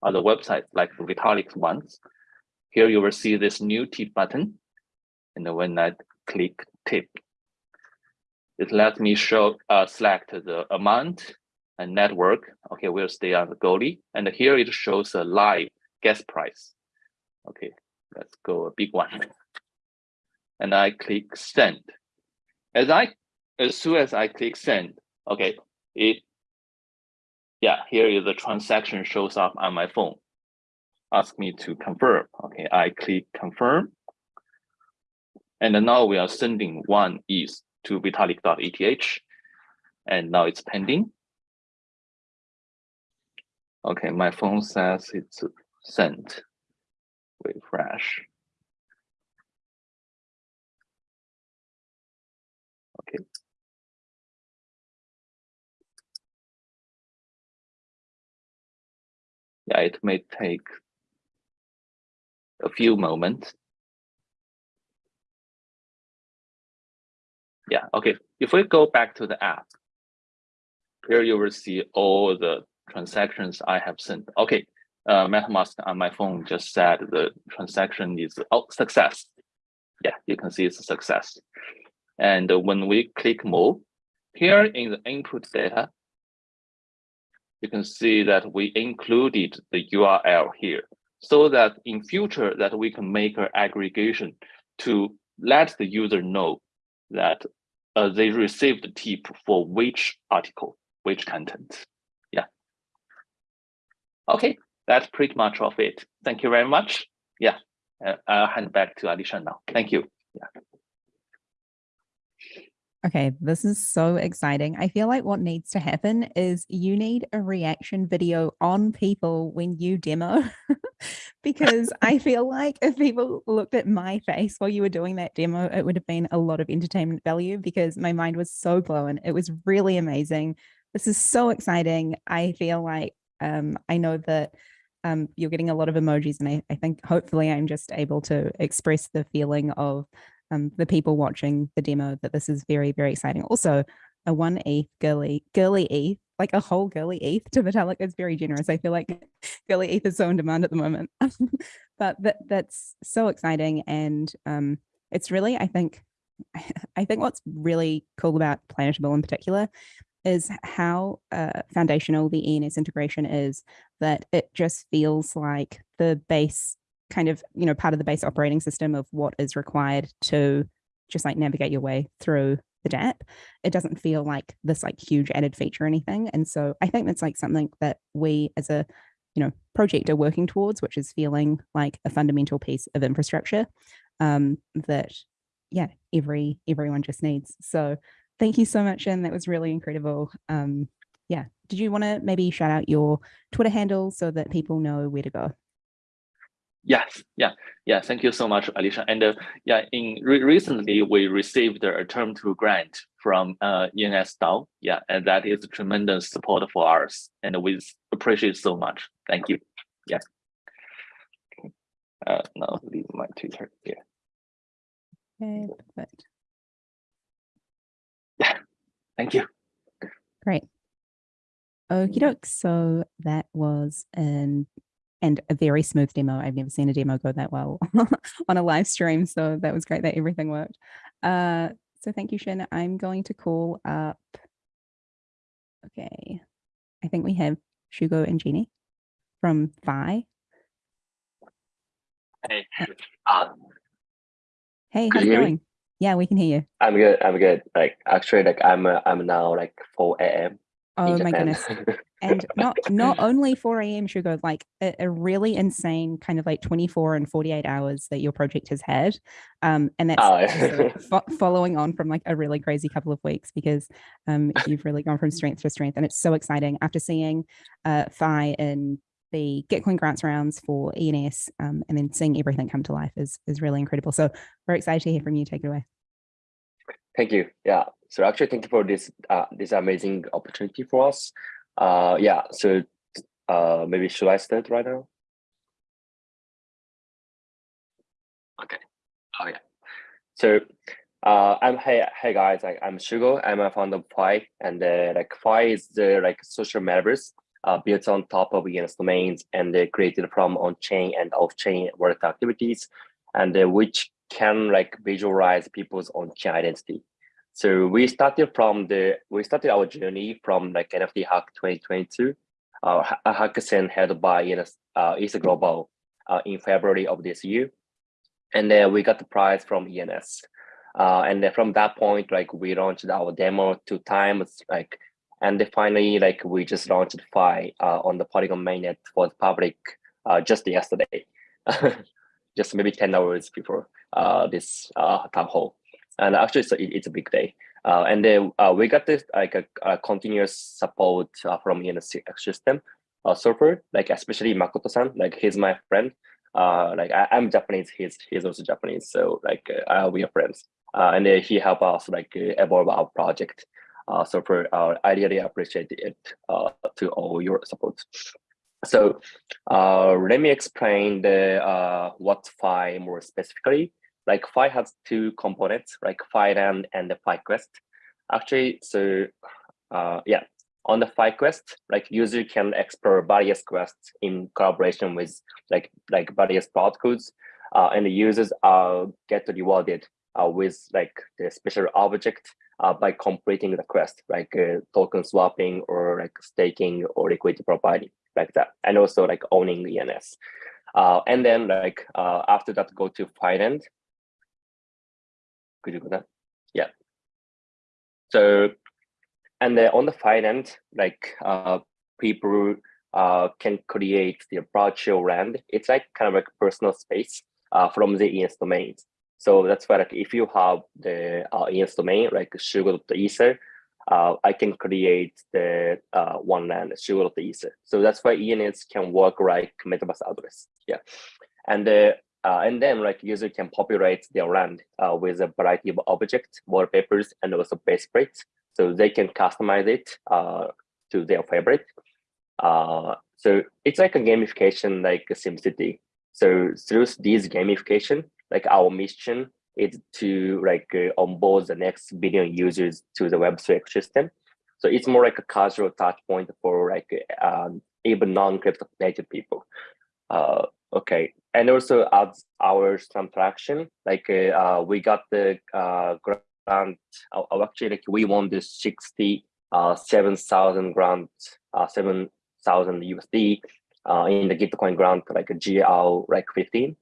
Speaker 9: other websites like the Vitalik ones, here you will see this new tip button. And when I click tip, it lets me show uh, select the amount and network. Okay, we'll stay on the Goerli. And here it shows a live gas price. Okay, let's go a big one. And I click send. As I as soon as I click send, okay, it yeah, here is the transaction shows up on my phone. Ask me to confirm. Okay, I click confirm. And now we are sending one ETH to vitalik.eth. And now it's pending. Okay, my phone says it's sent. Refresh. Okay. Yeah, it may take a few moments. Yeah, okay. If we go back to the app, here you will see all the transactions I have sent. Okay, uh, MetaMask on my phone just said the transaction is oh, success. Yeah, you can see it's a success. And when we click more, here in the input data, you can see that we included the URL here so that in future that we can make an aggregation to let the user know that uh, they received a tip for which article, which content. Yeah. Okay, that's pretty much of it. Thank you very much. Yeah, uh, I'll hand back to Alicia now. Thank you. Yeah.
Speaker 3: Okay, this is so exciting. I feel like what needs to happen is you need a reaction video on people when you demo because I feel like if people looked at my face while you were doing that demo, it would have been a lot of entertainment value because my mind was so blown. It was really amazing. This is so exciting. I feel like um, I know that um, you're getting a lot of emojis and I, I think hopefully I'm just able to express the feeling of um, the people watching the demo that this is very, very exciting. Also, a one ETH Goerli, Goerli ETH, like a whole Goerli ETH to Vitalik is very generous. I feel like Goerli ETH is so in demand at the moment, but that that's so exciting. And um, it's really, I think, I think what's really cool about Planetable in particular is how uh, foundational the ENS integration is that it just feels like the base kind of, you know, part of the base operating system of what is required to just like navigate your way through the dApp. It doesn't feel like this like huge added feature or anything. And so I think that's like something that we as a, you know, project are working towards, which is feeling like a fundamental piece of infrastructure um, that, yeah, every everyone just needs. So thank you so much. And that was really incredible. Um, yeah. Did you want to maybe shout out your Twitter handle so that people know where to go?
Speaker 9: Yes, yeah, yeah. Thank you so much, Alicia. And uh, yeah, in re recently we received a term to grant from uh, ENS DAO. Yeah, and that is a tremendous support for us, and we appreciate so much. Thank you. Yeah. Uh, now leave my Twitter here.
Speaker 3: Okay, perfect.
Speaker 9: Thank you.
Speaker 3: Great. Okie doke. So that was an and a very smooth demo. I've never seen a demo go that well on a live stream. So that was great that everything worked. Uh, so thank you, Shin. I'm going to call up. Okay. I think we have Shugo and Jeannie from Phi.
Speaker 10: Hey, uh,
Speaker 3: Hey, how's it
Speaker 10: you me?
Speaker 3: going? Yeah, we can hear you.
Speaker 10: I'm good. I'm good. Like actually, like I'm uh, I'm now like 4 a.m.
Speaker 3: Oh my goodness. And not not only 4 a.m. Shugo, like a, a really insane kind of like 24 and 48 hours that your project has had. Um, and that's
Speaker 10: Oh,
Speaker 3: fo- following on from like a really crazy couple of weeks because um, you've really gone from strength to strength. And it's so exciting after seeing uh, Phi in the Gitcoin grants rounds for ENS um, and then seeing everything come to life is, is really incredible. So we're excited to hear from you. Take it away.
Speaker 10: Thank you. Yeah. So actually, thank you for this uh this amazing opportunity for us. Uh, yeah. So uh, maybe should I start right now? Okay. Oh yeah. So uh, I'm hey hey guys. Like I'm Shugo. I'm a founder of Phi, and uh, like Phi is the like social metaverse uh, built on top of ENS domains and uh, created from on-chain and off-chain wallet activities, and uh, which can like visualize people's on-chain identity. So we started from the we started our journey from like NFT Hack 2022, uh, hackathon held by ENS, uh, ETH Global uh, in February of this year, and then we got the prize from ENS. Uh, and then from that point, like we launched our demo two times, like, and finally, like we just launched Phi uh, on the Polygon mainnet for the public uh, just yesterday, just maybe 10 hours before uh, this uh, town hall. And actually, it's a, it- it's a big day. Uh, and then uh, we got this like a, a continuous support uh, from ENS system uh, server, like especially Makoto-san, like he's my friend. Like I, I'm Japanese, he's he's also Japanese, so like we are friends. And he helped us like evolve our project. Uh, so for uh, I really appreciate it uh, to all your support. So uh, let me explain the uh, what Phi more specifically. Like Phi has two components, like PhiLand and the PhiQuest. Actually, so uh, yeah, on the PhiQuest, like user can explore various quests in collaboration with like like various protocols, uh, and the users uh, get rewarded uh, with like the special object uh, by completing the quest, like uh, token swapping or like staking or liquidity providing, like that, and also like owning ENS. Uh, and then like uh, after that, go to PhiLand. Could you go that? Yeah. So, and then on the PhiLand, like uh, people uh, can create their virtual land. It's like kind of like personal space from the ENS domains. So that's why like if you have the uh, ENS domain, like sugar.ether, uh, I can create the uh, one land, sugar.ether. So that's why ENS can work like MetaMask address. Yeah. And uh, uh, and then like user can populate their land uh, with a variety of objects, wallpapers, and also base plates. So they can customize it uh, to their favorite. Uh, so it's like a gamification like SimCity. So through these gamification, like our mission is to like uh, onboard the next billion users to the Web3 ecosystem. So it's more like a casual touch point for like um, even non-crypto native people. Uh, okay, and also as our some traction, like uh, uh, we got the uh, grant. Uh, actually, like we won the sixty uh, seven thousand grant, uh, seven thousand USD uh, in the Gitcoin grant, like a GL like fifteen.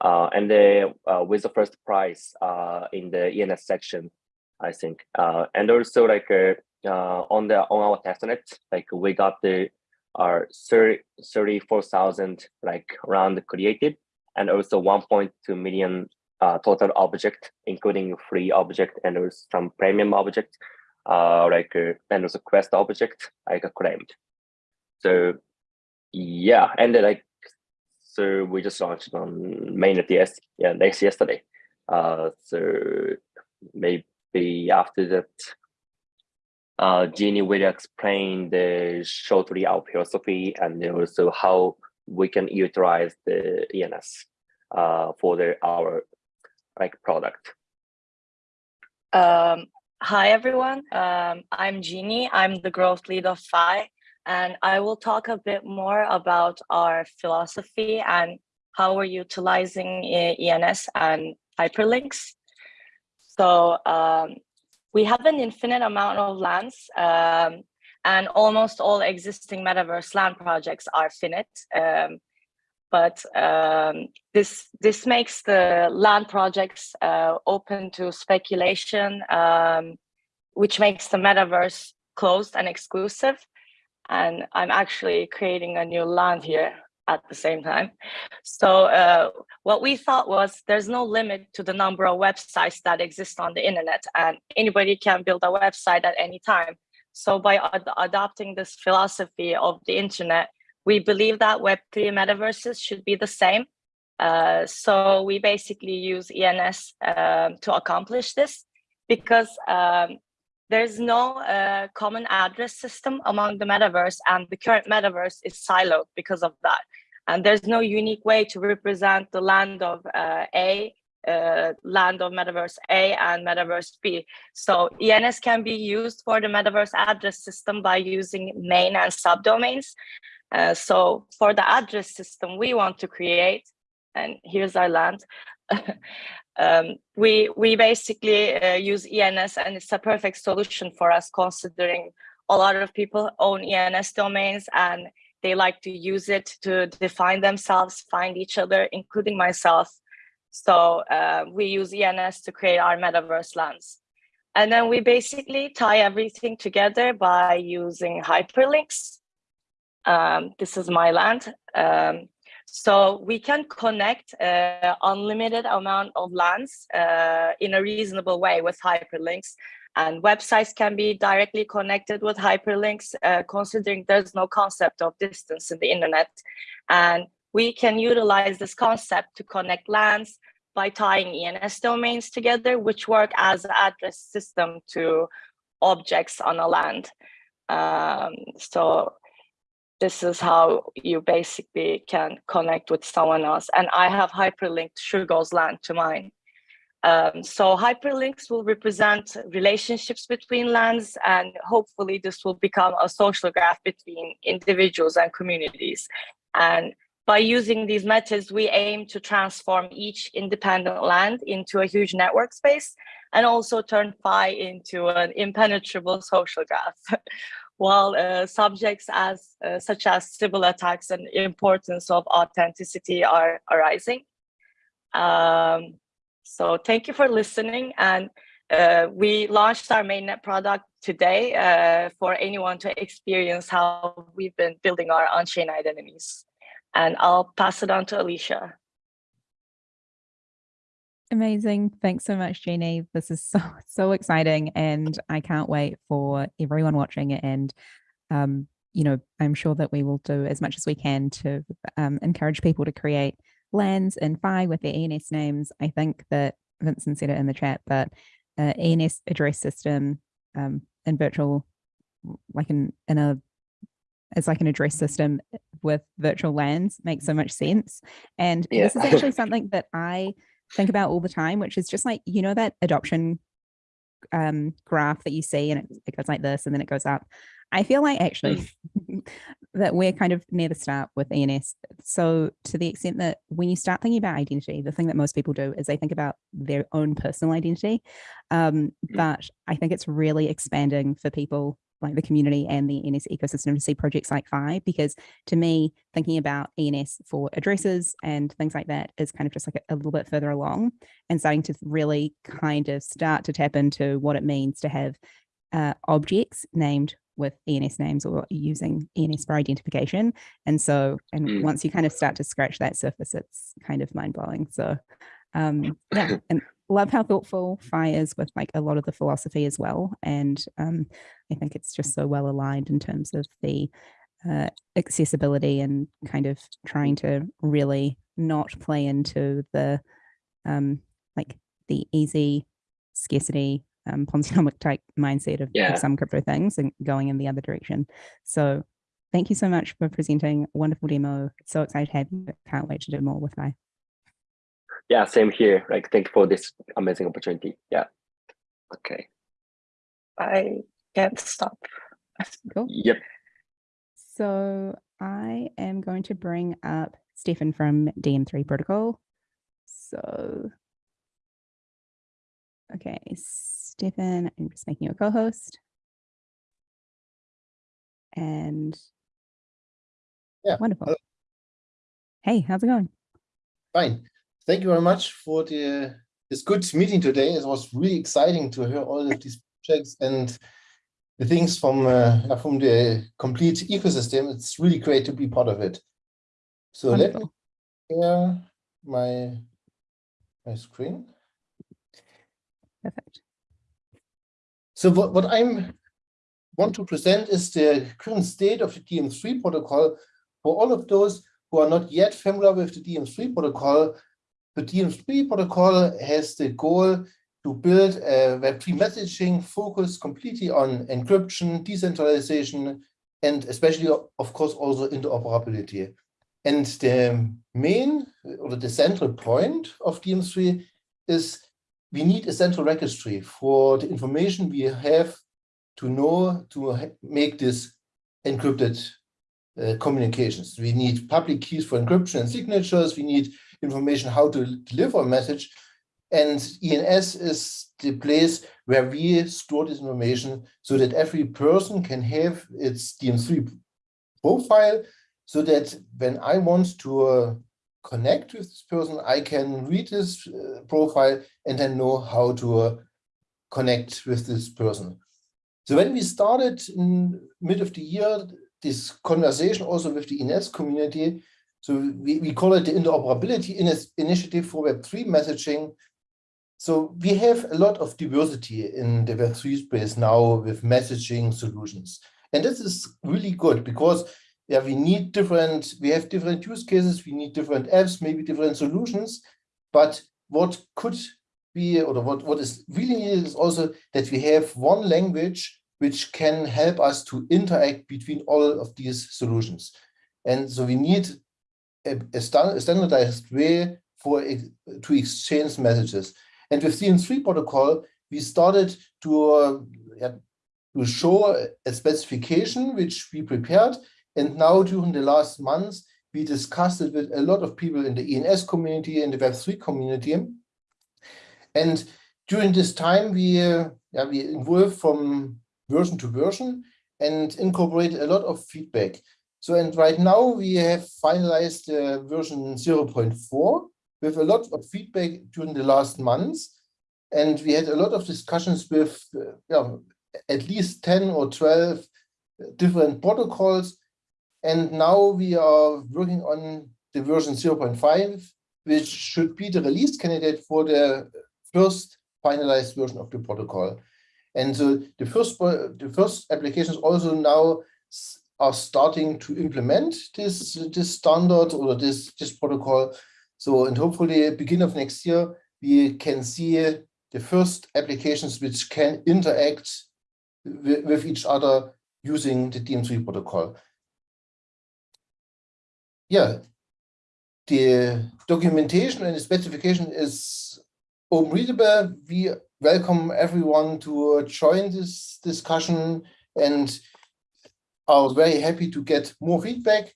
Speaker 10: Uh, and then uh, with the first prize uh, in the ENS section, I think. Uh, and also like uh, uh, on the on our testnet, like we got the our 30 34,000 like round created and also 1.2 million total object, including free object and also some premium object, like and also quest object, like claimed. So yeah, and like so we just launched on mainnet yes, yeah, next yesterday. Uh, so maybe after that, uh, Jeannie will explain the shortly our philosophy and also how we can utilize the ENS uh, for the our like product.
Speaker 11: Um, hi everyone, um, I'm Jeannie. I'm the growth lead of Phi, and I will talk a bit more about our philosophy and how we're utilizing ENS and hyperlinks. So um, we have an infinite amount of lands um, and almost all existing metaverse land projects are finite. Um, but um, this this makes the land projects uh, open to speculation, um, which makes the metaverse closed and exclusive. And I'm actually creating a new land here at the same time. So uh, what we thought was there's no limit to the number of websites that exist on the internet and anybody can build a website at any time. So by ad adopting this philosophy of the internet, we believe that Web3 metaverses should be the same. Uh, so we basically use ENS um, to accomplish this because um, there's no uh, common address system among the metaverse and the current metaverse is siloed because of that. And there's no unique way to represent the land of uh, A, uh, land of metaverse A and metaverse B. So ENS can be used for the metaverse address system by using main and subdomains. Uh, so for the address system we want to create, and here's our land, um, we we basically uh, use ENS and it's a perfect solution for us considering a lot of people own ENS domains and they like to use it to define themselves, find each other, including myself. So uh, we use ENS to create our metaverse lands. And then we basically tie everything together by using hyperlinks. Um, this is my land. Um, so we can connect uh, unlimited amount of lands uh, in a reasonable way with hyperlinks. And websites can be directly connected with hyperlinks, uh, considering there's no concept of distance in the internet. And we can utilize this concept to connect lands by tying ENS domains together, which work as an address system to objects on a land. Um, so this is how you basically can connect with someone else. And I have hyperlinked Shugo's land to mine. Um, so hyperlinks will represent relationships between lands and hopefully this will become a social graph between individuals and communities. And by using these methods, we aim to transform each independent land into a huge network space and also turn Phi into an impenetrable social graph. while uh, subjects as uh, such as Sybil attacks and importance of authenticity are arising. Um, so thank you for listening. And uh, we launched our mainnet product today uh, for anyone to experience how we've been building our on-chain identities. And I'll pass it on to Alicia.
Speaker 3: Amazing. Thanks so much, Jeannie. This is so, so exciting. And I can't wait for everyone watching it. And, um, you know, I'm sure that we will do as much as we can to um, encourage people to create lands and Phi with their ENS names. I think that Vincent said it in the chat, but uh, ENS address system um, in virtual, like in, in a, it's like an address system with virtual lands makes so much sense. And yeah. this is actually something that I think about all the time, which is just like, you know, that adoption um, graph that you see and it, it goes like this and then it goes up. I feel like actually that we're kind of near the start with ENS. So to the extent that when you start thinking about identity, the thing that most people do is they think about their own personal identity. Um, mm. but I think it's really expanding for people like the community and the ENS ecosystem to see projects like Phi, because to me, thinking about ENS for addresses and things like that is kind of just like a, a, little bit further along and starting to really kind of start to tap into what it means to have uh, objects named with ENS names or using ENS for identification. And so, and mm. once you kind of start to scratch that surface, it's kind of mind blowing. So um, yeah, and love how thoughtful Phi is with like a lot of the philosophy as well. And um, I think it's just so well aligned in terms of the uh, accessibility and kind of trying to really not play into the um, like the easy scarcity um, Ponzinomic type mindset of,
Speaker 10: Yeah.
Speaker 3: of some crypto things and going in the other direction. So thank you so much for presenting. Wonderful demo. So excited to have you. Can't wait to do more with I.
Speaker 10: Yeah, same here. Like, thank you for this amazing opportunity. Yeah. Okay.
Speaker 11: I can't stop.
Speaker 3: Cool.
Speaker 10: Yep.
Speaker 3: So I am going to bring up Stefan from DM3 Protocol. So, okay, Stefan, I'm just making you a co-host. And
Speaker 12: Yeah,
Speaker 3: wonderful.
Speaker 12: hello.
Speaker 3: Hey, how's it going?
Speaker 12: Fine. Thank you very much for the this good meeting today. It was really exciting to hear all of these projects and the things from uh, from the complete ecosystem. It's really great to be part of it. So let me share my my screen.
Speaker 3: Perfect.
Speaker 12: So what, what I'm want to present is the current state of the DM3 protocol. For all of those who are not yet familiar with the DM3 protocol, the DM3 protocol has the goal to build a Web3 messaging focused completely on encryption, decentralization, and especially, of course, also interoperability. And the main or the central point of DM3 is we need a central registry for the information we have to know to make this encrypted uh, communications. We need public keys for encryption and signatures. We need information how to deliver a message. And ENS is the place where we store this information so that every person can have its DM3 profile so that when I want to uh, connect with this person, I can read this uh, profile and then know how to uh, connect with this person. So when we started in mid of the year, this conversation also with the ENS community, so we, we call it the interoperability initiative for Web3 messaging. So we have a lot of diversity in the Web3 space now with messaging solutions. And this is really good because yeah, we need different, we have different use cases, we need different apps, maybe different solutions. But what could be, or what, what is really needed is also that we have one language which can help us to interact between all of these solutions. And so we need a, a standardized way for to exchange messages. And with DM3 protocol, we started to, uh, to show a- a specification which we prepared. And now during the last months, we discussed it with a lot of people in the ENS community and the Web3 community. And during this time, we, uh, yeah, we evolved from version to version and incorporated a lot of feedback. So, and right now we have finalized uh, version 0.4 with a lot of feedback during the last months. And we had a lot of discussions with uh, at least 10 or 12 different protocols. And now we are working on the version 0.5, which should be the release candidate for the first finalized version of the protocol. And so the first the first applications also now are starting to implement this this standard or this this protocol. So and hopefully beginning of next year we can see the first applications which can interact with, with each other using the DM3 protocol. Yeah, the documentation and the specification is open readable. We welcome everyone to join this discussion and are very happy to get more feedback.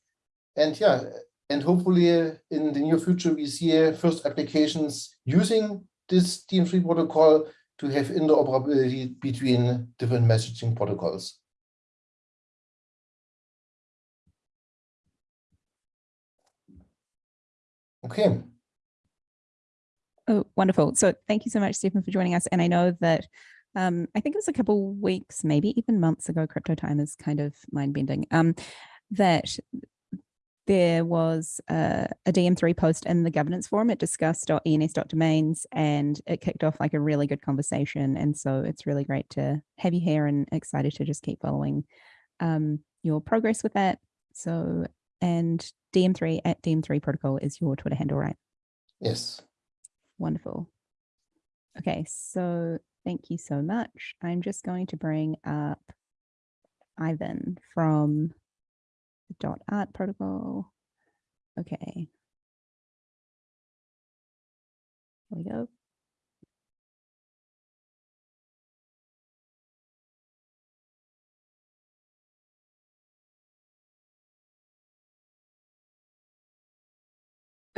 Speaker 12: And yeah, and hopefully in the near future, we see uh, first applications using this DM3 protocol to have interoperability between different messaging protocols. Okay.
Speaker 3: Oh, wonderful. So thank you so much, Stephen, for joining us. And I know that um, I think it was a couple weeks, maybe even months ago, crypto time is kind of mind bending, um, that there was uh, a DM3 post in the governance forum. It discussed .ens.domains and it kicked off like a really good conversation. And so it's really great to have you here and excited to just keep following um, your progress with that. So, and DM3 at DM3 protocol is your Twitter handle, right?
Speaker 12: Yes.
Speaker 3: Wonderful. Okay, so thank you so much. I'm just going to bring up Ivan from the dot art protocol. Okay. Here we go.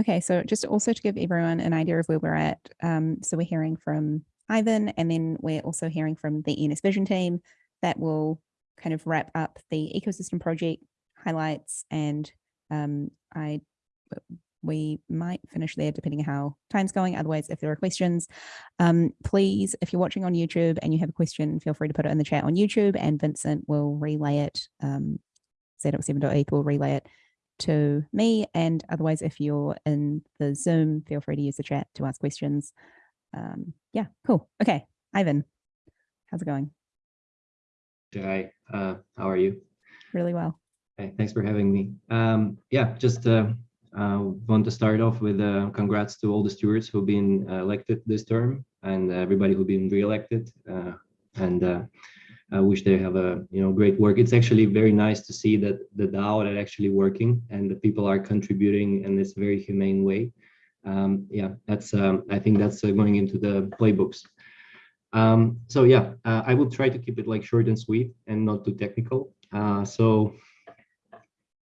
Speaker 3: Okay, so just also to give everyone an idea of where we're at. Um, so we're hearing from Ivan, and then we're also hearing from the ENS Vision team that will kind of wrap up the ecosystem project highlights. And um, I, we might finish there depending on how time's going. Otherwise, if there are questions, um, please, if you're watching on YouTube and you have a question, feel free to put it in the chat on YouTube, and Vincent will relay it. Um, Z7.eth will relay it to me. And otherwise, if you're in the Zoom, feel free to use the chat to ask questions. Um, yeah, cool. Okay, Ivan, how's it going?
Speaker 13: Hi, uh, how are you?
Speaker 3: Really well.
Speaker 13: Okay, thanks for having me. Um, yeah, just uh, uh, want to start off with uh, congrats to all the stewards who've been uh, elected this term and everybody who've been re-elected. Uh, and uh, I wish they have a you know great work. It's actually very nice to see that the DAO are actually working and the people are contributing in this very humane way. Um, yeah, that's um, I think that's uh, going into the playbooks. Um, so yeah, uh, I will try to keep it like short and sweet and not too technical. Uh, so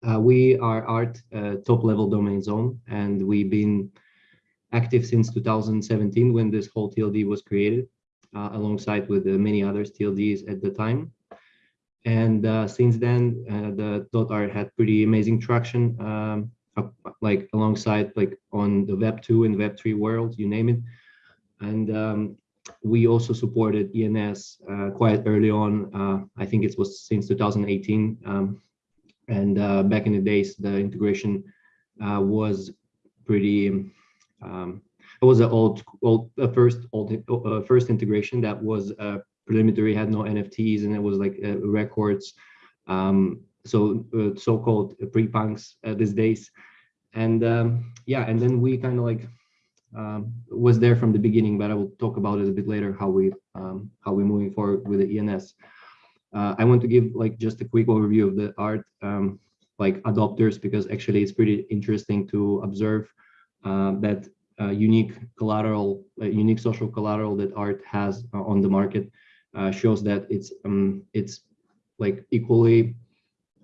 Speaker 13: uh, we are art uh, top level domain zone and we've been active since 2017 when this whole TLD was created uh, alongside with many other TLDs at the time. And uh, since then, uh, the dot art had pretty amazing traction, um, like alongside like on the Web 2 and Web 3 world, you name it. And um, we also supported ENS uh, quite early on. Uh, I think it was since 2018. Um, and uh, back in the days, the integration was pretty um, it was an old, old uh, first old uh, first integration that was uh, preliminary, had no NFTs, and it was like uh, records. Um, so uh, so-called pre-punks these days, and um, yeah, and then we kind of like um, was there from the beginning, but I will talk about it a bit later how we um, how we're moving forward with the ENS. Uh, I want to give like just a quick overview of the art um, like adopters because actually it's pretty interesting to observe uh, that uh, unique collateral, uh, unique social collateral that art has uh, on the market uh, shows that it's um, it's like equally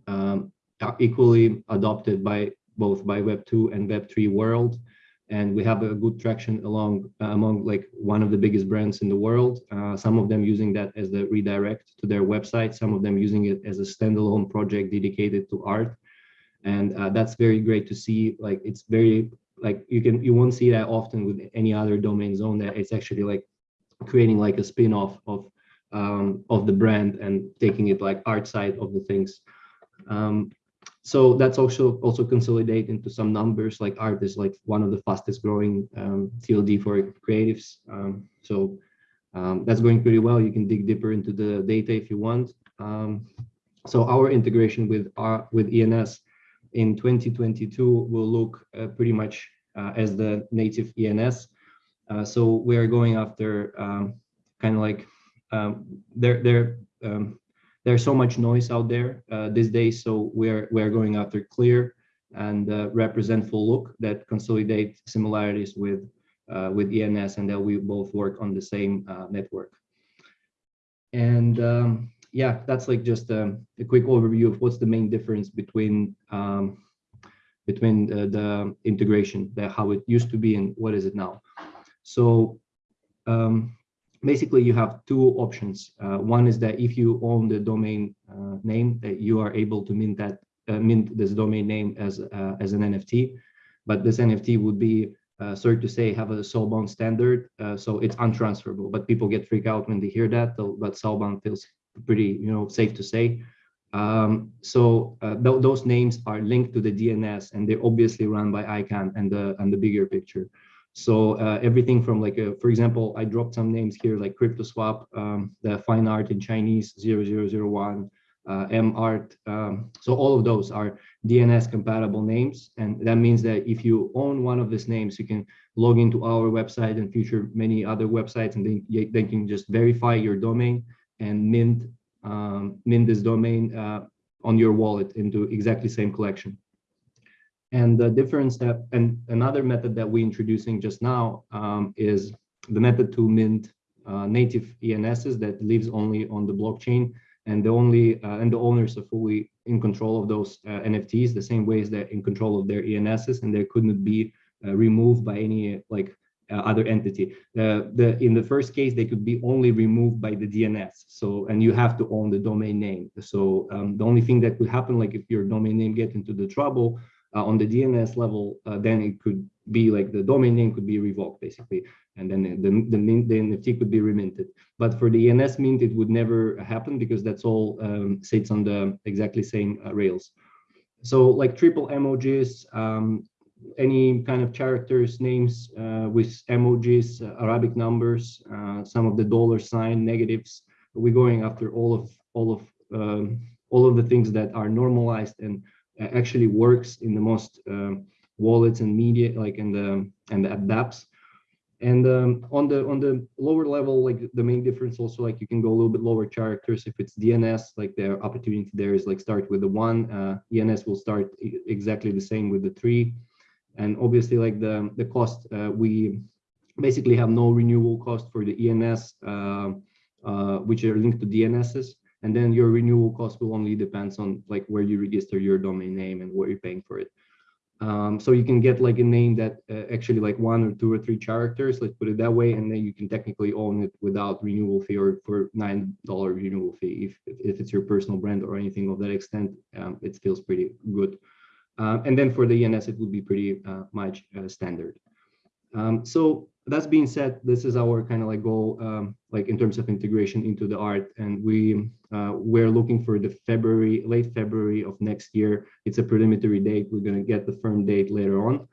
Speaker 13: um, equally adopted by both by Web two and Web three world, and we have a good traction along among like one of the biggest brands in the world. some of them using that as the redirect to their website, some of them using it as a standalone project dedicated to art and uh, that's very great to see like it's very like you can you won't see that often with any other domain zone that it's actually like creating like a spin-off of um, of the brand and taking it like art side of the things. Um, so that's also also consolidate into some numbers like art is like one of the fastest growing um, TLD for creatives. Um, so um, that's going pretty well. You can dig deeper into the data if you want. Um, so our integration with our with ENS in 2022 will look uh, pretty much uh, as the native ENS. Uh, so we are going after um, kind of like um, there there um, there's so much noise out there uh, these days. So we're we're going after clear and uh, representful look that consolidate similarities with uh, with ENS and that we both work on the same network. And um, yeah, that's like just a, a, quick overview of what's the main difference between um, between the, the integration, the, how it used to be and what is it now. So um, basically you have two options. Uh, one is that if you own the domain uh, name, that you are able to mint that uh, mint this domain name as uh, as an NFT, but this NFT would be uh, sorry to say have a soulbound standard, uh, so it's untransferable. But people get freaked out when they hear that, but soulbound feels pretty you know safe to say. Um, so uh, th those names are linked to the DNS and they're obviously run by ICANN and the and the bigger picture. So uh, everything from like, a, for example, I dropped some names here like CryptoSwap, um, the fine art in Chinese 0001, uh, mart. Um, so all of those are DNS compatible names. And that means that if you own one of these names, you can log into our website and future many other websites, and then you- they can just verify your domain and mint um, mint this domain uh, on your wallet into exactly same collection. And the difference that, and another method that we're introducing just now um, is the method to mint uh, native ENSs that lives only on the blockchain and the only uh, and the owners are fully in control of those uh, NFTs the same way as they're in control of their ENSs and they couldn't be uh, removed by any like other entity. Uh, the in the first case they could be only removed by the DNS. So and you have to own the domain name. So um, the only thing that could happen like if your domain name get into the trouble uh, on the DNS level, uh, then it could be like the domain name could be revoked basically, and then the, the, the NFT could be reminted. But for the ENS mint, it would never happen because that's all um, sits on the exactly same uh, rails. So like triple emojis, um, any kind of characters, names uh, with emojis, uh, Arabic numbers, uh, some of the dollar sign negatives. We're going after all of all of um, all of the things that are normalized and uh, actually works in the most um, wallets and media like in the and the dApps. And um, on the on the lower level, like the main difference also like you can go a little bit lower characters. If it's DNS, like the opportunity there is like start with the one. Uh, ENS will start exactly the same with the three. And obviously like the the cost, uh, we basically have no renewal cost for the ENS, uh, uh, which are linked to DNSs. And then your renewal cost will only depends on like where you register your domain name and what you're paying for it. Um, so you can get like a name that uh, actually like one or two or three characters, let's put it that way, and then you can technically own it without renewal fee or for nine dollar renewal fee if if it's your personal brand or anything of that extent. Um, it feels pretty good. Um, and then for the ENS, it would be pretty uh, much uh, standard. Um, so that's being said, this is our kind of like goal, um, like in terms of integration into the art, and we uh, we're looking for the February, late February of next year. It's a preliminary date. We're going to get the firm date later on,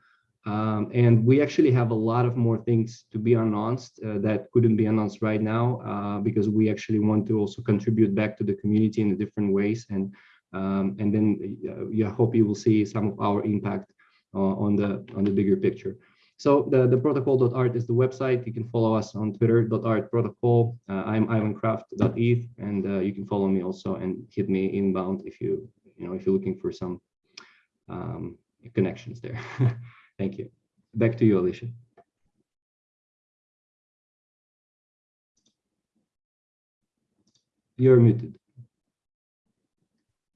Speaker 13: um, and we actually have a lot of more things to be announced uh, that couldn't be announced right now uh, because we actually want to also contribute back to the community in different ways, and um, and then uh, yeah, hope you will see some of our impact uh, on the on the bigger picture. So the, the protocol.art is the website. You can follow us on Twitter.art protocol. Uh, I'm ivancraft.eth, and uh, you can follow me also and hit me inbound if you you know if you're looking for some um, connections there. Thank you. Back to you, Alicia. You're muted.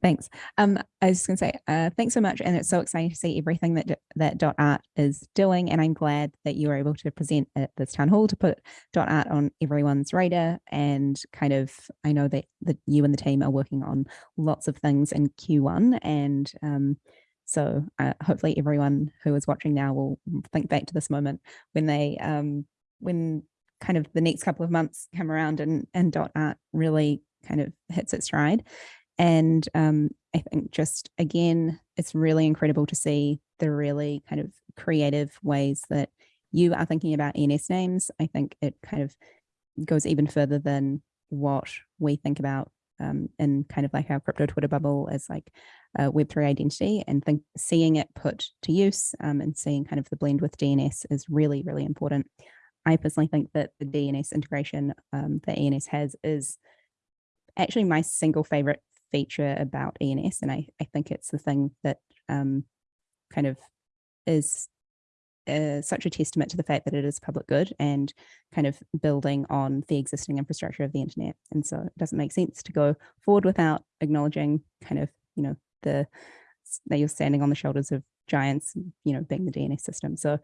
Speaker 3: Thanks. Um, I was just going to say, uh, thanks so much. And it's so exciting to see everything that, that Dot Art is doing. And I'm glad that you were able to present at this town hall to put Dot Art on everyone's radar. And kind of, I know that, that you and the team are working on lots of things in Q1. And um, so uh, hopefully everyone who is watching now will think back to this moment when they, um, when kind of the next couple of months come around and, and Dot Art really kind of hits its stride. And um, I think just again, it's really incredible to see the really kind of creative ways that you are thinking about ENS names. I think it kind of goes even further than what we think about um, in kind of like our crypto Twitter bubble as like a Web3 identity and think seeing it put to use um, and seeing kind of the blend with DNS is really, really important. I personally think that the DNS integration um, that ENS has is actually my single favorite feature about ENS. And I, I think it's the thing that um, kind of is uh, such a testament to the fact that it is public good and kind of building on the existing infrastructure of the internet. And so it doesn't make sense to go forward without acknowledging kind of, you know, the that you're standing on the shoulders of giants, you know, being the DNS system. So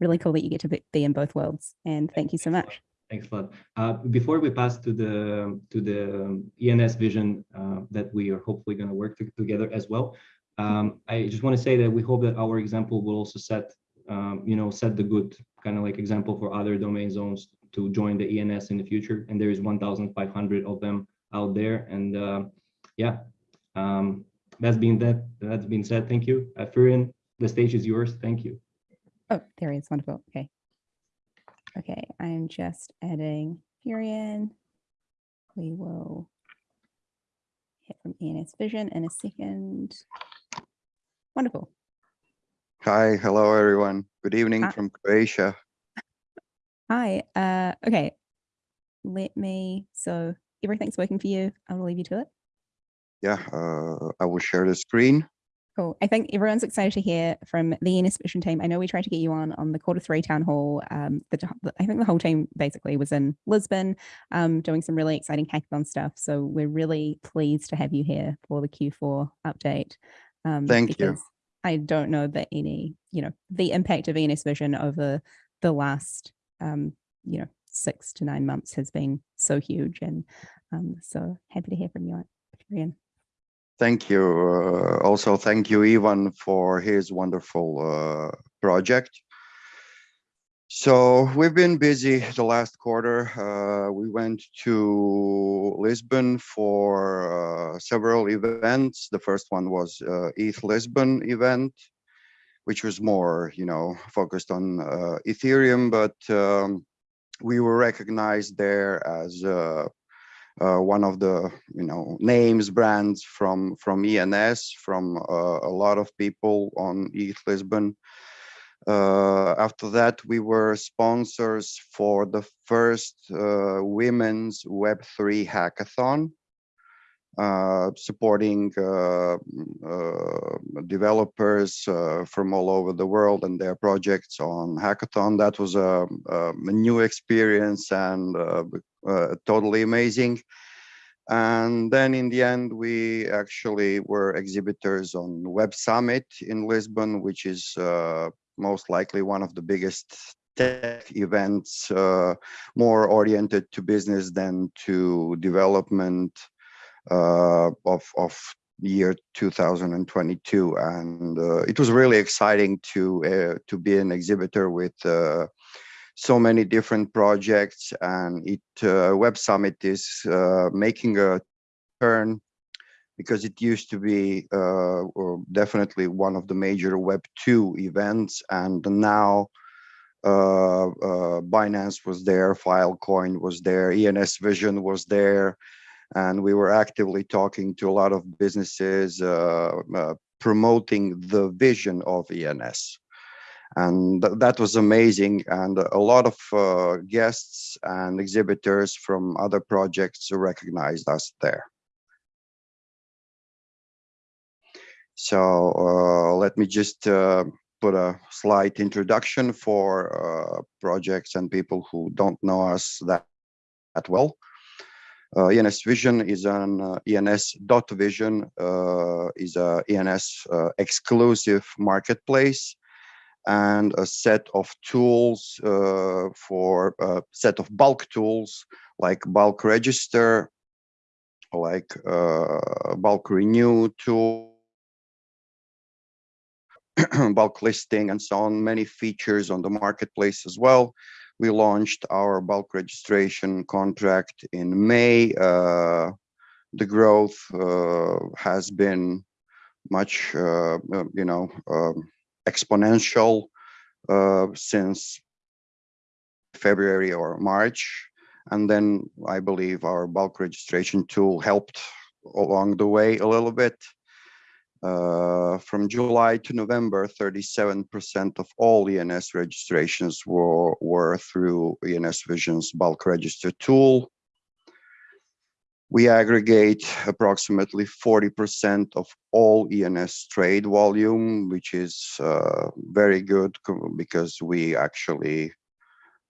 Speaker 3: really cool that you get to be, be in both worlds. And thank you so much.
Speaker 13: Thanks a lot. Uh, before we pass to the to the ENS vision uh, that we are hopefully going to work to, together as well, um, I just want to say that we hope that our example will also set um, you know set the good kind of like example for other domain zones to join the ENS in the future. And there is 1,500 of them out there. And uh, yeah, um, that's been that that's been said. Thank you, Furin. The stage is yours. Thank you.
Speaker 3: Oh, there he is. Wonderful. Okay. Okay, I'm just adding Furion. We will hit from ENS Vision in a second. Wonderful.
Speaker 14: Hi, hello everyone. Good evening
Speaker 3: Hi.
Speaker 14: from Croatia.
Speaker 3: Hi. Uh, okay. Let me, so everything's working for you. I will leave you to it.
Speaker 14: Yeah, uh, I will share the screen.
Speaker 3: Cool. I think everyone's excited to hear from the ENS Vision team. I know we tried to get you on on the quarter three town hall. Um, the, I think the whole team basically was in Lisbon, um, doing some really exciting hackathon stuff. So we're really pleased to have you here for the Q4 update. Um,
Speaker 14: Thank you.
Speaker 3: I don't know that any, you know, the impact of ENS Vision over the last, um, you know, six to nine months has been so huge. And um, so happy to hear from you, Ian.
Speaker 14: Thank you. Uh, also, thank you, Ivan, for his wonderful uh, project. So we've been busy the last quarter. Uh, we went to Lisbon for uh, several events. The first one was uh, ETH Lisbon event, which was more, you know, focused on uh, Ethereum, but um, we were recognized there as uh, one of the you know names brands from from ENS from uh, a lot of people on ETH Lisbon. Uh, after that, we were sponsors for the first uh, women's Web3 hackathon, supporting uh, uh, developers uh, from all over the world and their projects on hackathon. That was a, a new experience and uh, uh, totally amazing. And then in the end, we actually were exhibitors on Web Summit in Lisbon, which is uh, most likely one of the biggest tech events, uh, more oriented to business than to development uh, of, of year 2022. And uh, it was really exciting to, uh, to be an exhibitor with uh, so many different projects. And it uh, web summit is uh, making a turn because it used to be uh, definitely one of the major web 2 events. And now uh, uh, binance was there filecoin was there ens vision was there and we were actively talking to a lot of businesses uh, promoting the vision of ens and th that was amazing and a lot of uh, guests and exhibitors from other projects recognized us there. So uh, let me just uh, put a slight introduction for uh, projects and people who don't know us that, that well uh, ENS Vision is an uh, ENS dot Vision uh, is a ENS uh, exclusive marketplace and a set of tools uh, for a set of bulk tools like bulk register, like uh, bulk renew tool, bulk listing and so on, many features on the marketplace as well. We launched our bulk registration contract in May. Uh, the growth uh, has been much, uh, you know, um, exponential uh, since February or March. And then I believe our bulk registration tool helped along the way a little bit. Uh, from July to November, 37% of all ENS registrations were, were through ENS Vision's bulk register tool. We aggregate approximately 40% of all ENS trade volume, which is uh, very good because we actually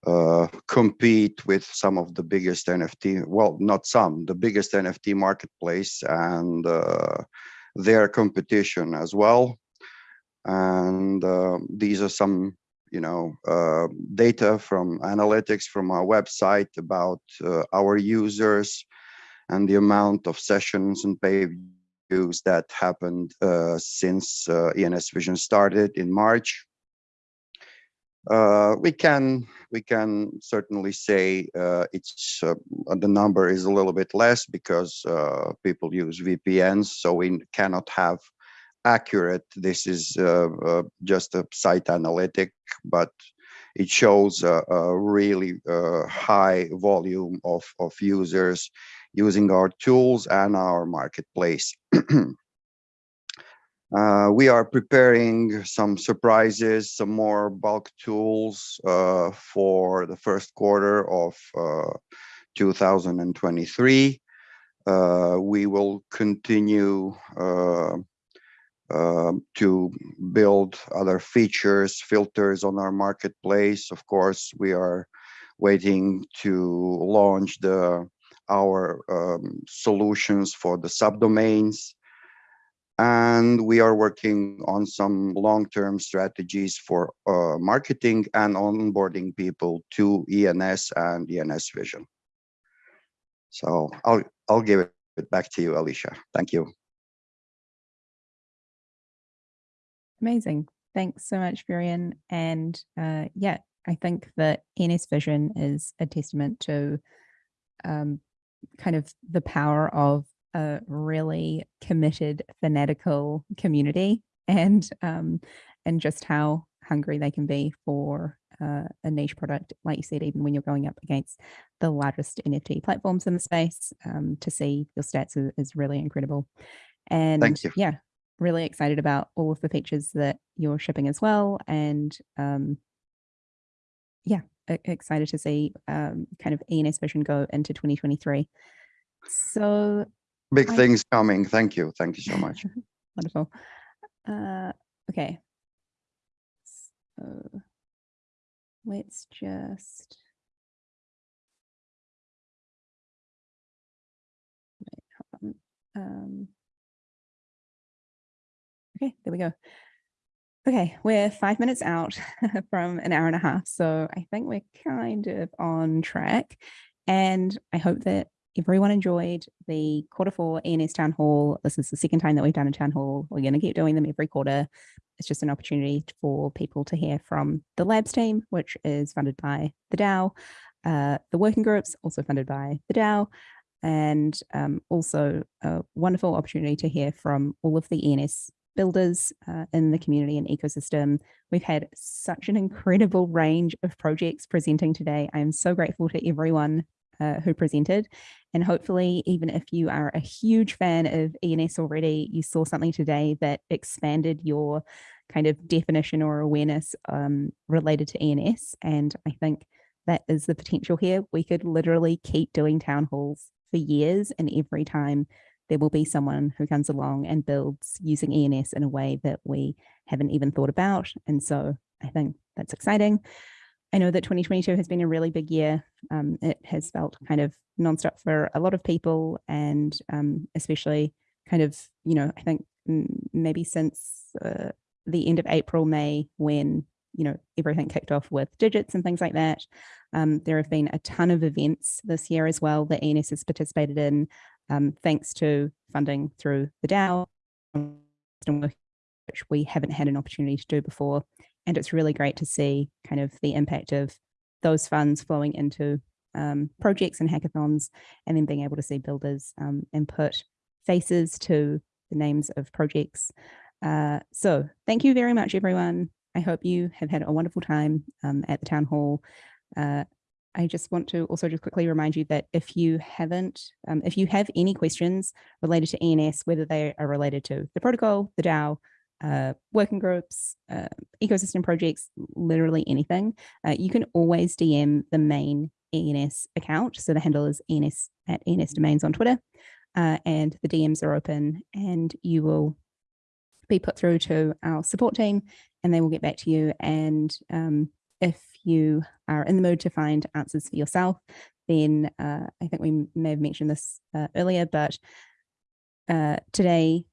Speaker 14: uh, compete with some of the biggest NFT, well, not some, the biggest NFT marketplace and uh, their competition as well. And uh, these are some, you know, uh, data from analytics from our website about uh, our users and the amount of sessions and page views that happened uh, since uh, ENS Vision started in March. Uh, we can we can certainly say uh, it's uh, the number is a little bit less because uh, people use VPNs, so we cannot have accurate. This is just a site analytic, but it shows a, a really high volume of of users using our tools and our marketplace. Uh, we are preparing some surprises, some more bulk tools uh, for the first quarter of uh, 2023. Uh, we will continue uh, um, to build other features, filters on our marketplace. Of course, we are waiting to launch the our um, solutions for the subdomains and we are working on some long-term strategies for uh, marketing and onboarding people to ENS and ENS Vision. So I'll I'll give it back to you, Alicia. Thank you.
Speaker 3: Amazing. Thanks so much, Varian. And uh, yeah, I think that ENS Vision is a testament to um, kind of the power of a really committed, fanatical community and um, and just how hungry they can be for uh, a niche product, like you said, even when you're going up against the largest NFT platforms in the space, um, to see your stats is, is really incredible. And yeah, really excited about all of the features that you're shipping as well. And um, yeah, excited to see um, kind of ENS Vision go into 2023. So
Speaker 14: Big things coming. Thank you. Thank you so much.
Speaker 3: Wonderful. Uh, okay. So let's just. Wait, hold on. Um, okay, there we go. Okay, we're five minutes out from an hour and a half, so I think we're kind of on track. And I hope that everyone enjoyed the quarter four ENS Town Hall. This is the second time that we've done a town hall. We're going to keep doing them every quarter. It's just an opportunity for people to hear from the labs team, which is funded by the DAO, uh, the working groups, also funded by the DAO, and um, also a wonderful opportunity to hear from all of the ENS builders uh, in the community and ecosystem. We've had such an incredible range of projects presenting today. I am so grateful to everyone uh, who presented. And hopefully, even if you are a huge fan of ENS already, you saw something today that expanded your kind of definition or awareness um, related to ENS. And I think that is the potential here. We could literally keep doing town halls for years, and every time there will be someone who comes along and builds using ENS in a way that we haven't even thought about. And so I think that's exciting. I know that 2022 has been a really big year. Um, it has felt kind of nonstop for a lot of people, and um, especially kind of, you know, I think maybe since uh, the end of April, May, when you know everything kicked off with digits and things like that. Um, there have been a ton of events this year as well that ENS has participated in, um, thanks to funding through the DAO, which we haven't had an opportunity to do before. And it's really great to see kind of the impact of those funds flowing into um, projects and hackathons, and then being able to see builders um, and put faces to the names of projects. Uh, so thank you very much, everyone. I hope you have had a wonderful time um, at the town hall. Uh, I just want to also just quickly remind you that if you haven't, um, if you have any questions related to ENS, whether they are related to the protocol, the DAO, uh, working groups, uh, ecosystem projects, literally anything, uh, you can always DM the main ENS account. So the handle is ENS at ENS Domains on Twitter, uh, and the DMs are open, and you will be put through to our support team, and they will get back to you. And um, if you are in the mood to find answers for yourself, then uh, I think we may have mentioned this uh, earlier, but today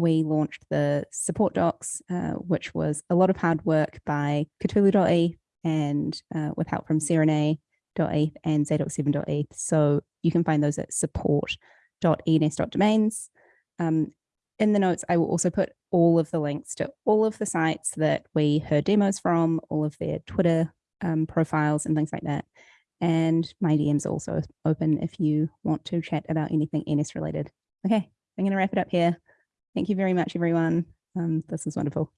Speaker 3: we launched the support docs, uh, which was a lot of hard work by Cthulhu.eth and uh, with help from Serene.eth and Z.7.eth. So you can find those at support.ens.domains. Um, in the notes, I will also put all of the links to all of the sites that we heard demos from, all of their Twitter um, profiles and things like that. And my DM's also open if you want to chat about anything ENS related. Okay, I'm going to wrap it up here. Thank you very much, everyone. Um, this was wonderful.